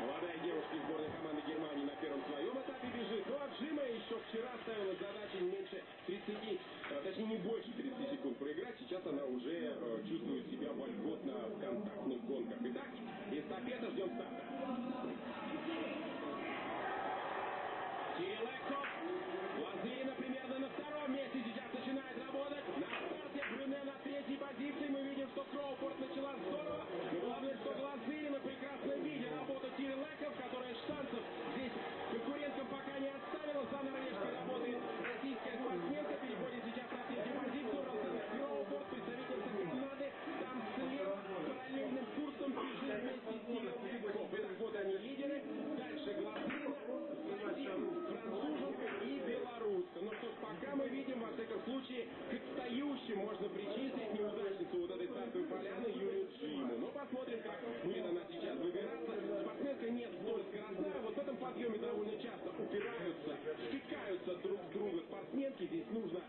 Молодая девушка из сборной команды Германии на первом своем этапе бежит. Ну а Джима еще вчера ставила задачу меньше 30, а, точнее не больше 30 секунд проиграть. Сейчас она уже э, чувствует себя вольготно в контактных гонках. Итак, эстафета, ждем старта. можно причислить неудачницу вот этой станции поляны Юлию Джиму. Но посмотрим, как будет она сейчас выбираться. Спортсменка нет столь скоростная. Вот в этом подъеме довольно часто упираются, стыкаются друг с друга спортсменки. Здесь нужно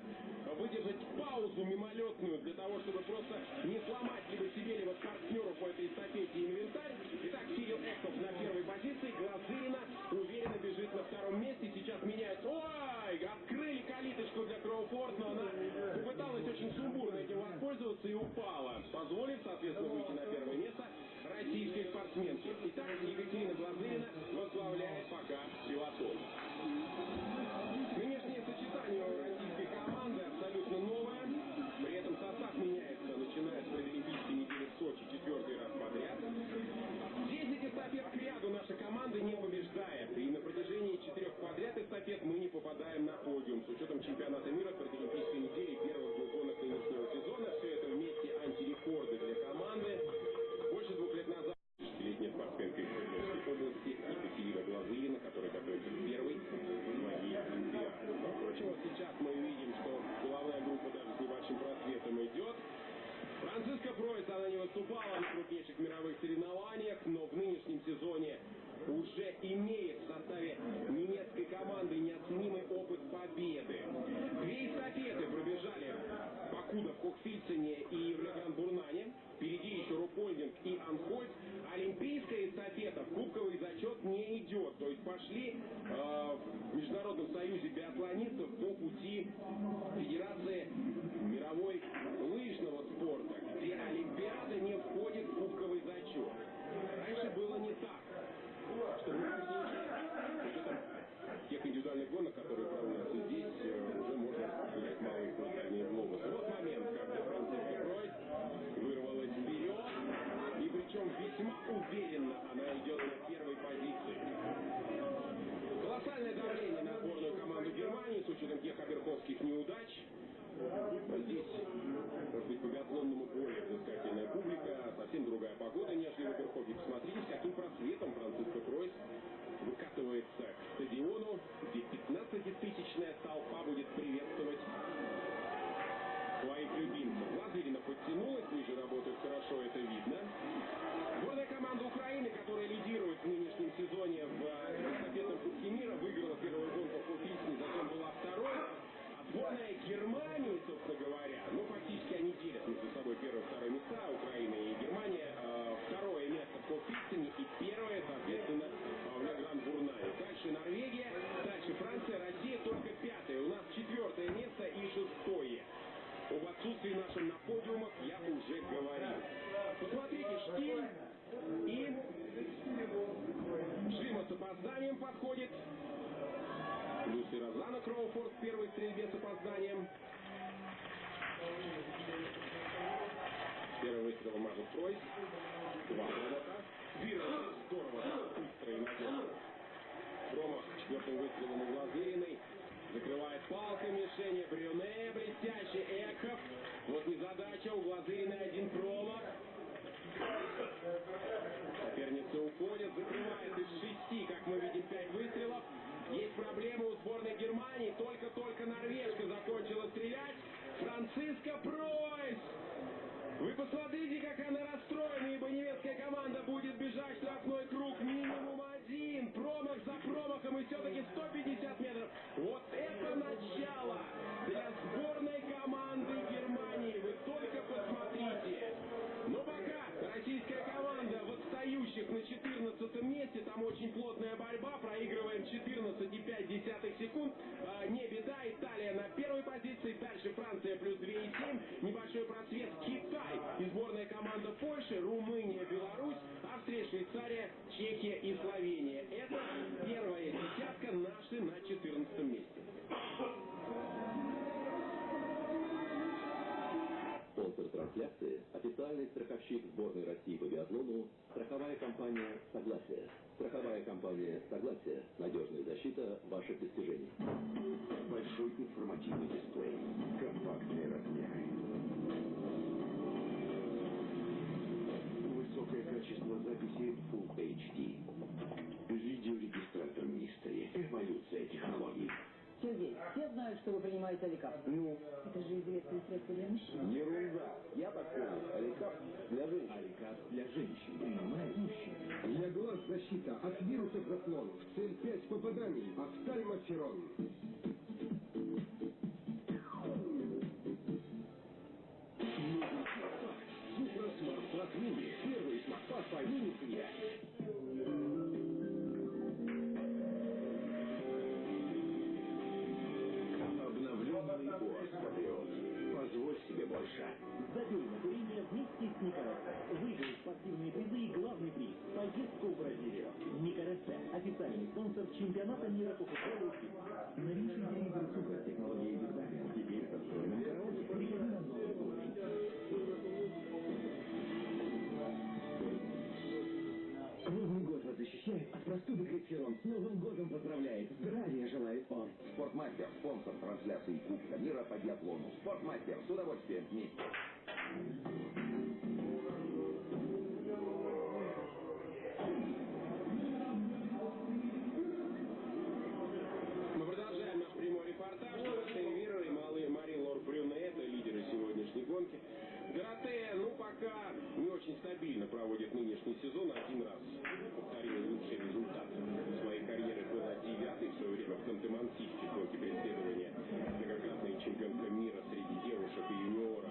выдержать паузу мимолетную для того, чтобы просто не позволит, соответственно, выйти на первое место российской спортсменки. Итак, Екатерина. Кроуфорд в первой стрельбе с опозданием. Первый выстрел Магнус Пройс. Два провода. Вирус здорово, быстро и надежно. Промах четвертого выстрела на глазу. Австрия, Швейцария, Чехия и Словения. Это первая десятка наши на 14 месте. Спонсор трансляции – официальный страховщик сборной России по биатлону страховая компания «Согласие». Страховая компания «Согласие» – надежная защита ваших достижений. Большой информативный дисплей. Компактные размеры. высокое качество записи Full HD. Видеорегистратор Мистери. Эволюция технологий. Сергей, все знают, что вы принимаете Аликап. Ну? Это же известное средство для мужчин. Ерунда. Я так сказал. Аликап для женщин. Аликап для женщин. Принимает мужчин. Для глаз защита от вирусов заслон. В цель 5 попаданий. Офтальмоферон. Криксерон. С Новым годом поздравляет. Здравия желает он. Спортмастер, спонсор трансляции Кубка мира по биатлону. Спортмастер, с удовольствием вместе. Мы продолжаем наш прямой репортаж. Доротея Вирер и Мари Лор Брюне – это лидеры сегодняшней гонки. Доротея, ну, пока не очень стабильно проводит нынешний сезон. Один раз повторила лучший результат своей карьеры была девятый в свое Ханты-Мансийске в гонке преследования. Многократная чемпионка мира среди девушек и юниоров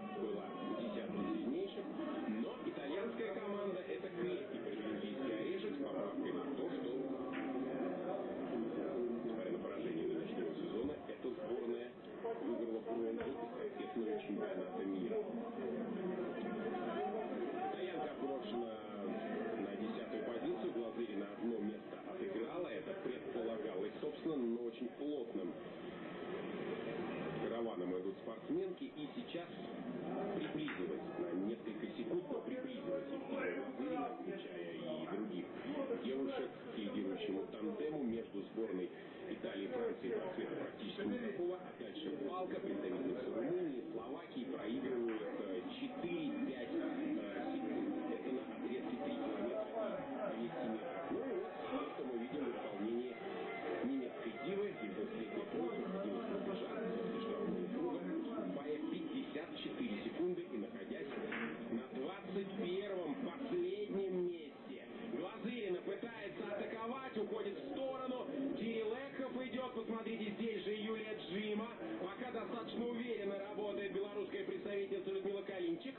очень плотным караваном идут спортсменки и сейчас приблизилась на несколько секунд, но приблизилась Евгения включая и других девушек к лидирующему тандему между сборной Италии, и Франции практически никакого. А дальше палка, представительница Румынии, Словакии проигрывают 4 э, уходит в сторону. Экхов идет, посмотрите, здесь же Юлия Джима. Пока достаточно уверенно работает белорусская представительница Людмила Калинчик.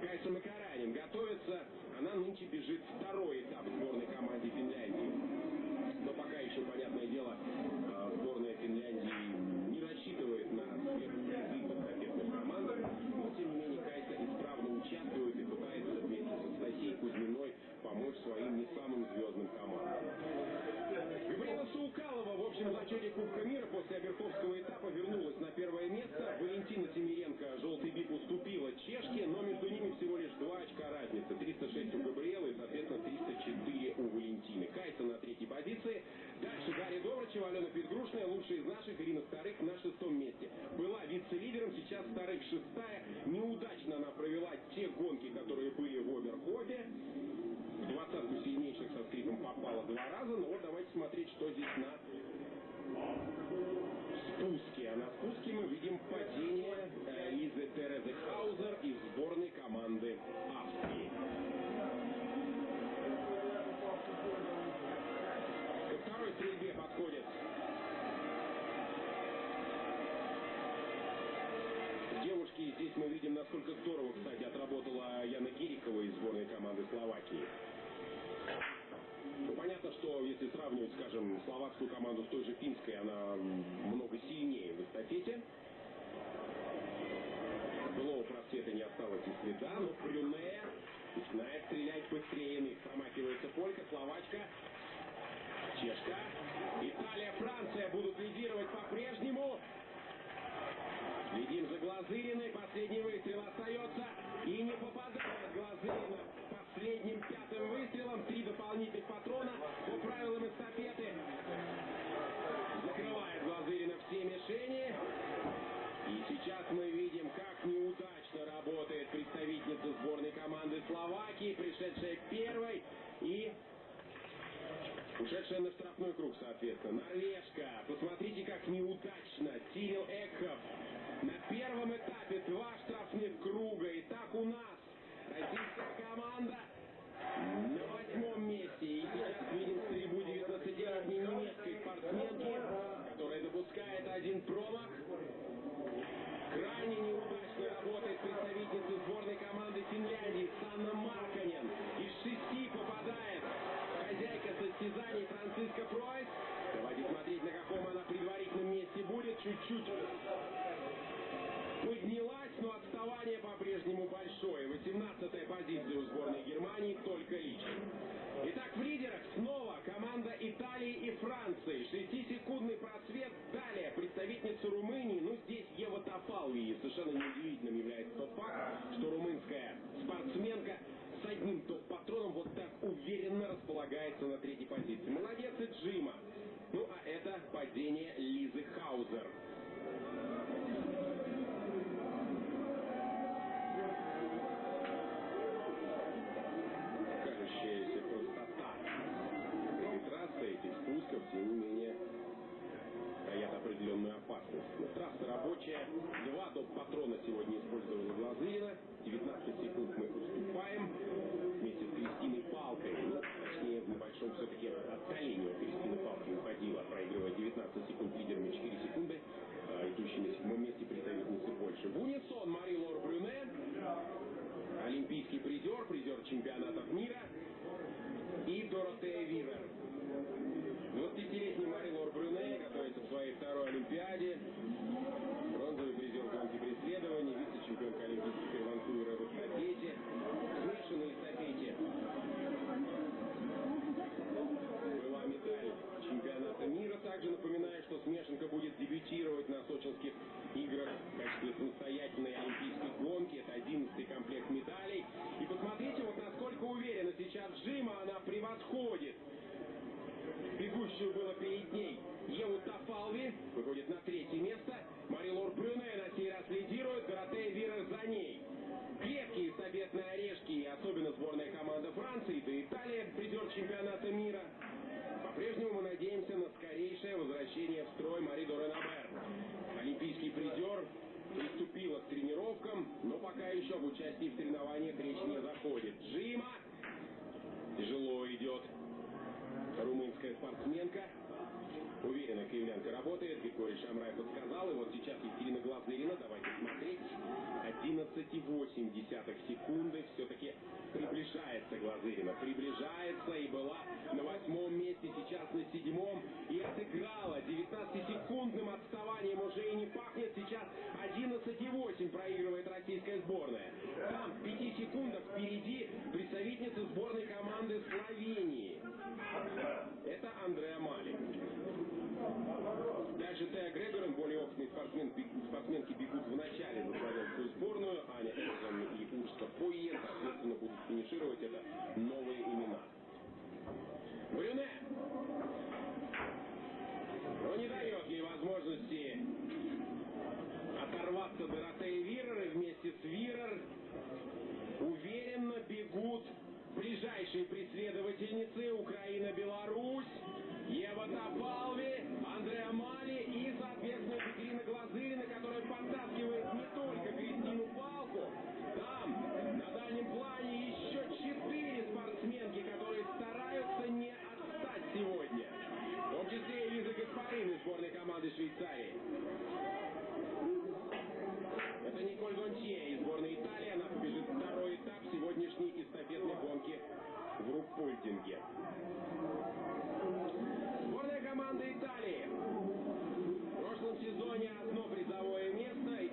Кайса Макаранин готовится. Она нынче бежит второй этап сборной команде Финляндии. Очка разницы. 306 у Габриэлы и, соответственно, 304 у Валентины. Кайса на третьей позиции. Дальше Гарри Добрачева, Алена Петгрушная, лучшая из наших, Ирина Старых на шестом месте. Была вице-лидером, сейчас Старых шестая. Неудачно она провела те гонки, которые были в Оберхофе. В двадцатку сильнейших со скрипом попала два раза. Но вот давайте смотреть, что здесь на спуске. А на спуске мы видим падение мы видим, насколько здорово, кстати, отработала Яна Гирикова из сборной команды Словакии. Ну, понятно, что если сравнивать, скажем, словацкую команду с той же финской, она много сильнее в эстафете. Былого просвета не осталось и следа, но Брюне начинает стрелять быстрее иных. Промахивается Полька, Словачка, Чешка. Италия, Франция будут лидировать по-прежнему. Следим за Глазыриной. Последний выстрел остается. И не попадает Глазырина последним пятым выстрелом. Три дополнительных патрона по правилам эстафеты. Закрывает Глазырина все мишени. И сейчас мы видим, как неудачно работает представительница сборной команды Словакии, пришедшая первой и ушедшая на штрафной круг, соответственно. Норвежка. Посмотрите, как неудачно Тирил Экхов на первом этапе два штрафных круга. И так у нас российская команда уступаем вместе с Кристиной Палкой. Точнее, в небольшом все-таки отдалении от Кристины Палки уходила, проигрывая 19 секунд лидерами 4 секунды. А, идущей на седьмом месте представительницы Польши. В унисон Мари Лор Брюне. Олимпийский призер, призер чемпионатов мира. И Доротея Вивер. 20-летний Мари Лор Брюне готовится к своей второй Олимпиаде. Бронзовый призер гонки преследований, вице-чемпионка Олимпийских Ванкувера в эстафете, смешанной эстафете. Была медаль чемпионата мира. Также смешанка будет дебютировать на сочинских играх в качестве самостоятельной олимпийской гонки. Это 11 комплект медалей. И посмотрите, вот насколько уверенно сейчас Джима она превосходит бегущую было перед ней Еву Тафалви, выходит на третье место. Мари Лор Брюне на сей раз лидирует, Доротея Вира за ней. Крепкие стабетные орешки, особенно сборная команда Франции, да и Италия, призер чемпионата мира. По-прежнему мы надеемся на скорейшее возвращение в строй Мари Доренабер. Олимпийский призер приступила к тренировкам, но пока еще об участии в соревнованиях речь не заходит. Джима тяжело идет румынская спортсменка. Уверенно киевлянка работает. Григорий Шамрай подсказал. И вот сейчас Екатерина Глазырина. Давайте смотреть. 11,8 секунды. Все-таки приближается Глазырина. Приближается и была на восьмом месте. Сейчас на седьмом. И отыграла. 19-секундным отставанием уже и не пахнет. Сейчас 11,8 проигрывает российская сборная. Там в 5 секундах впереди представительница сборной команды Словении. Это Андреа Мали. Дальше Теа Грегорен, более опытный спортсмен, спортсменки бегут в начале за славянскую сборную. Аня Эльзон и Урска Фойе, соответственно, будут финишировать. Это новые имена. Брюне! Но не дает ей возможности оторваться Доротея Вирер и вместе с Вирер уверенно бегут ближайшие преследовательницы Украина-Беларусь, Ева Топалви, Андреа Мали и, соответственно, Екатерина Глазырина, которая подтаскивает не только Кристину Палку, там, на дальнем плане, еще четыре спортсменки, которые стараются не отстать сегодня. В том числе и Лиза Гаспарин из сборной команды Швейцарии. Это Николь Гонтье из сборной Италии. Она побежит второй этап сегодняшней эстафетной гонки в Руппольдинге. Сборная команда Италии. В сезоне одно призовое место,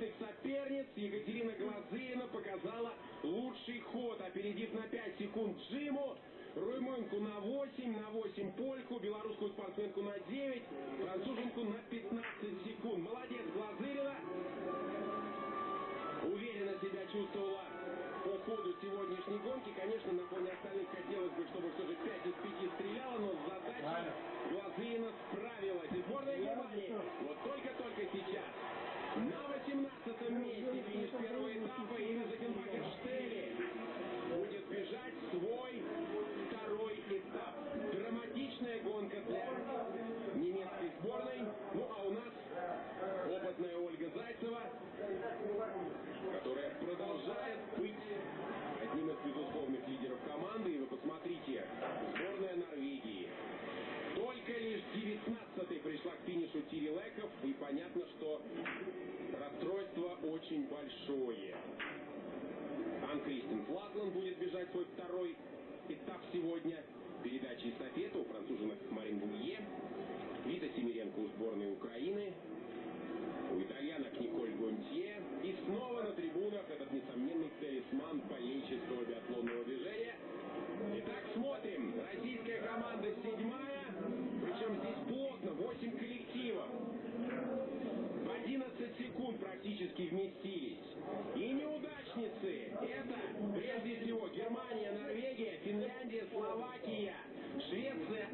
приличных соперниц, Екатерина Глазырина показала лучший ход, опередив на 5 секунд Джиму, румынку на 8, на 8 польку, белорусскую спортсменку на 9, француженку на очень большое. Ан Кристин Флатланд будет бежать свой второй этап сегодня. Передача эстафеты у француженок Марин Булье, Вита Семиренко у сборной Украины, у итальянок Николь Гонтье. И снова на трибунах этот несомненный талисман болельческого биатлонного движения. Итак, смотрим. Российская команда седьмая. практически вместились. И неудачницы – это прежде всего Германия, Норвегия, Финляндия, Словакия, Швеция,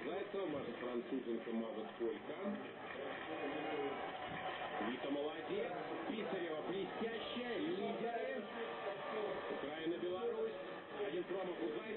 Зайцева, Маша Французенко, Маза Сколько. Вика молодец. Писарева блестящая. Лидеры. Украина, Беларусь. Один промах у Зайцева.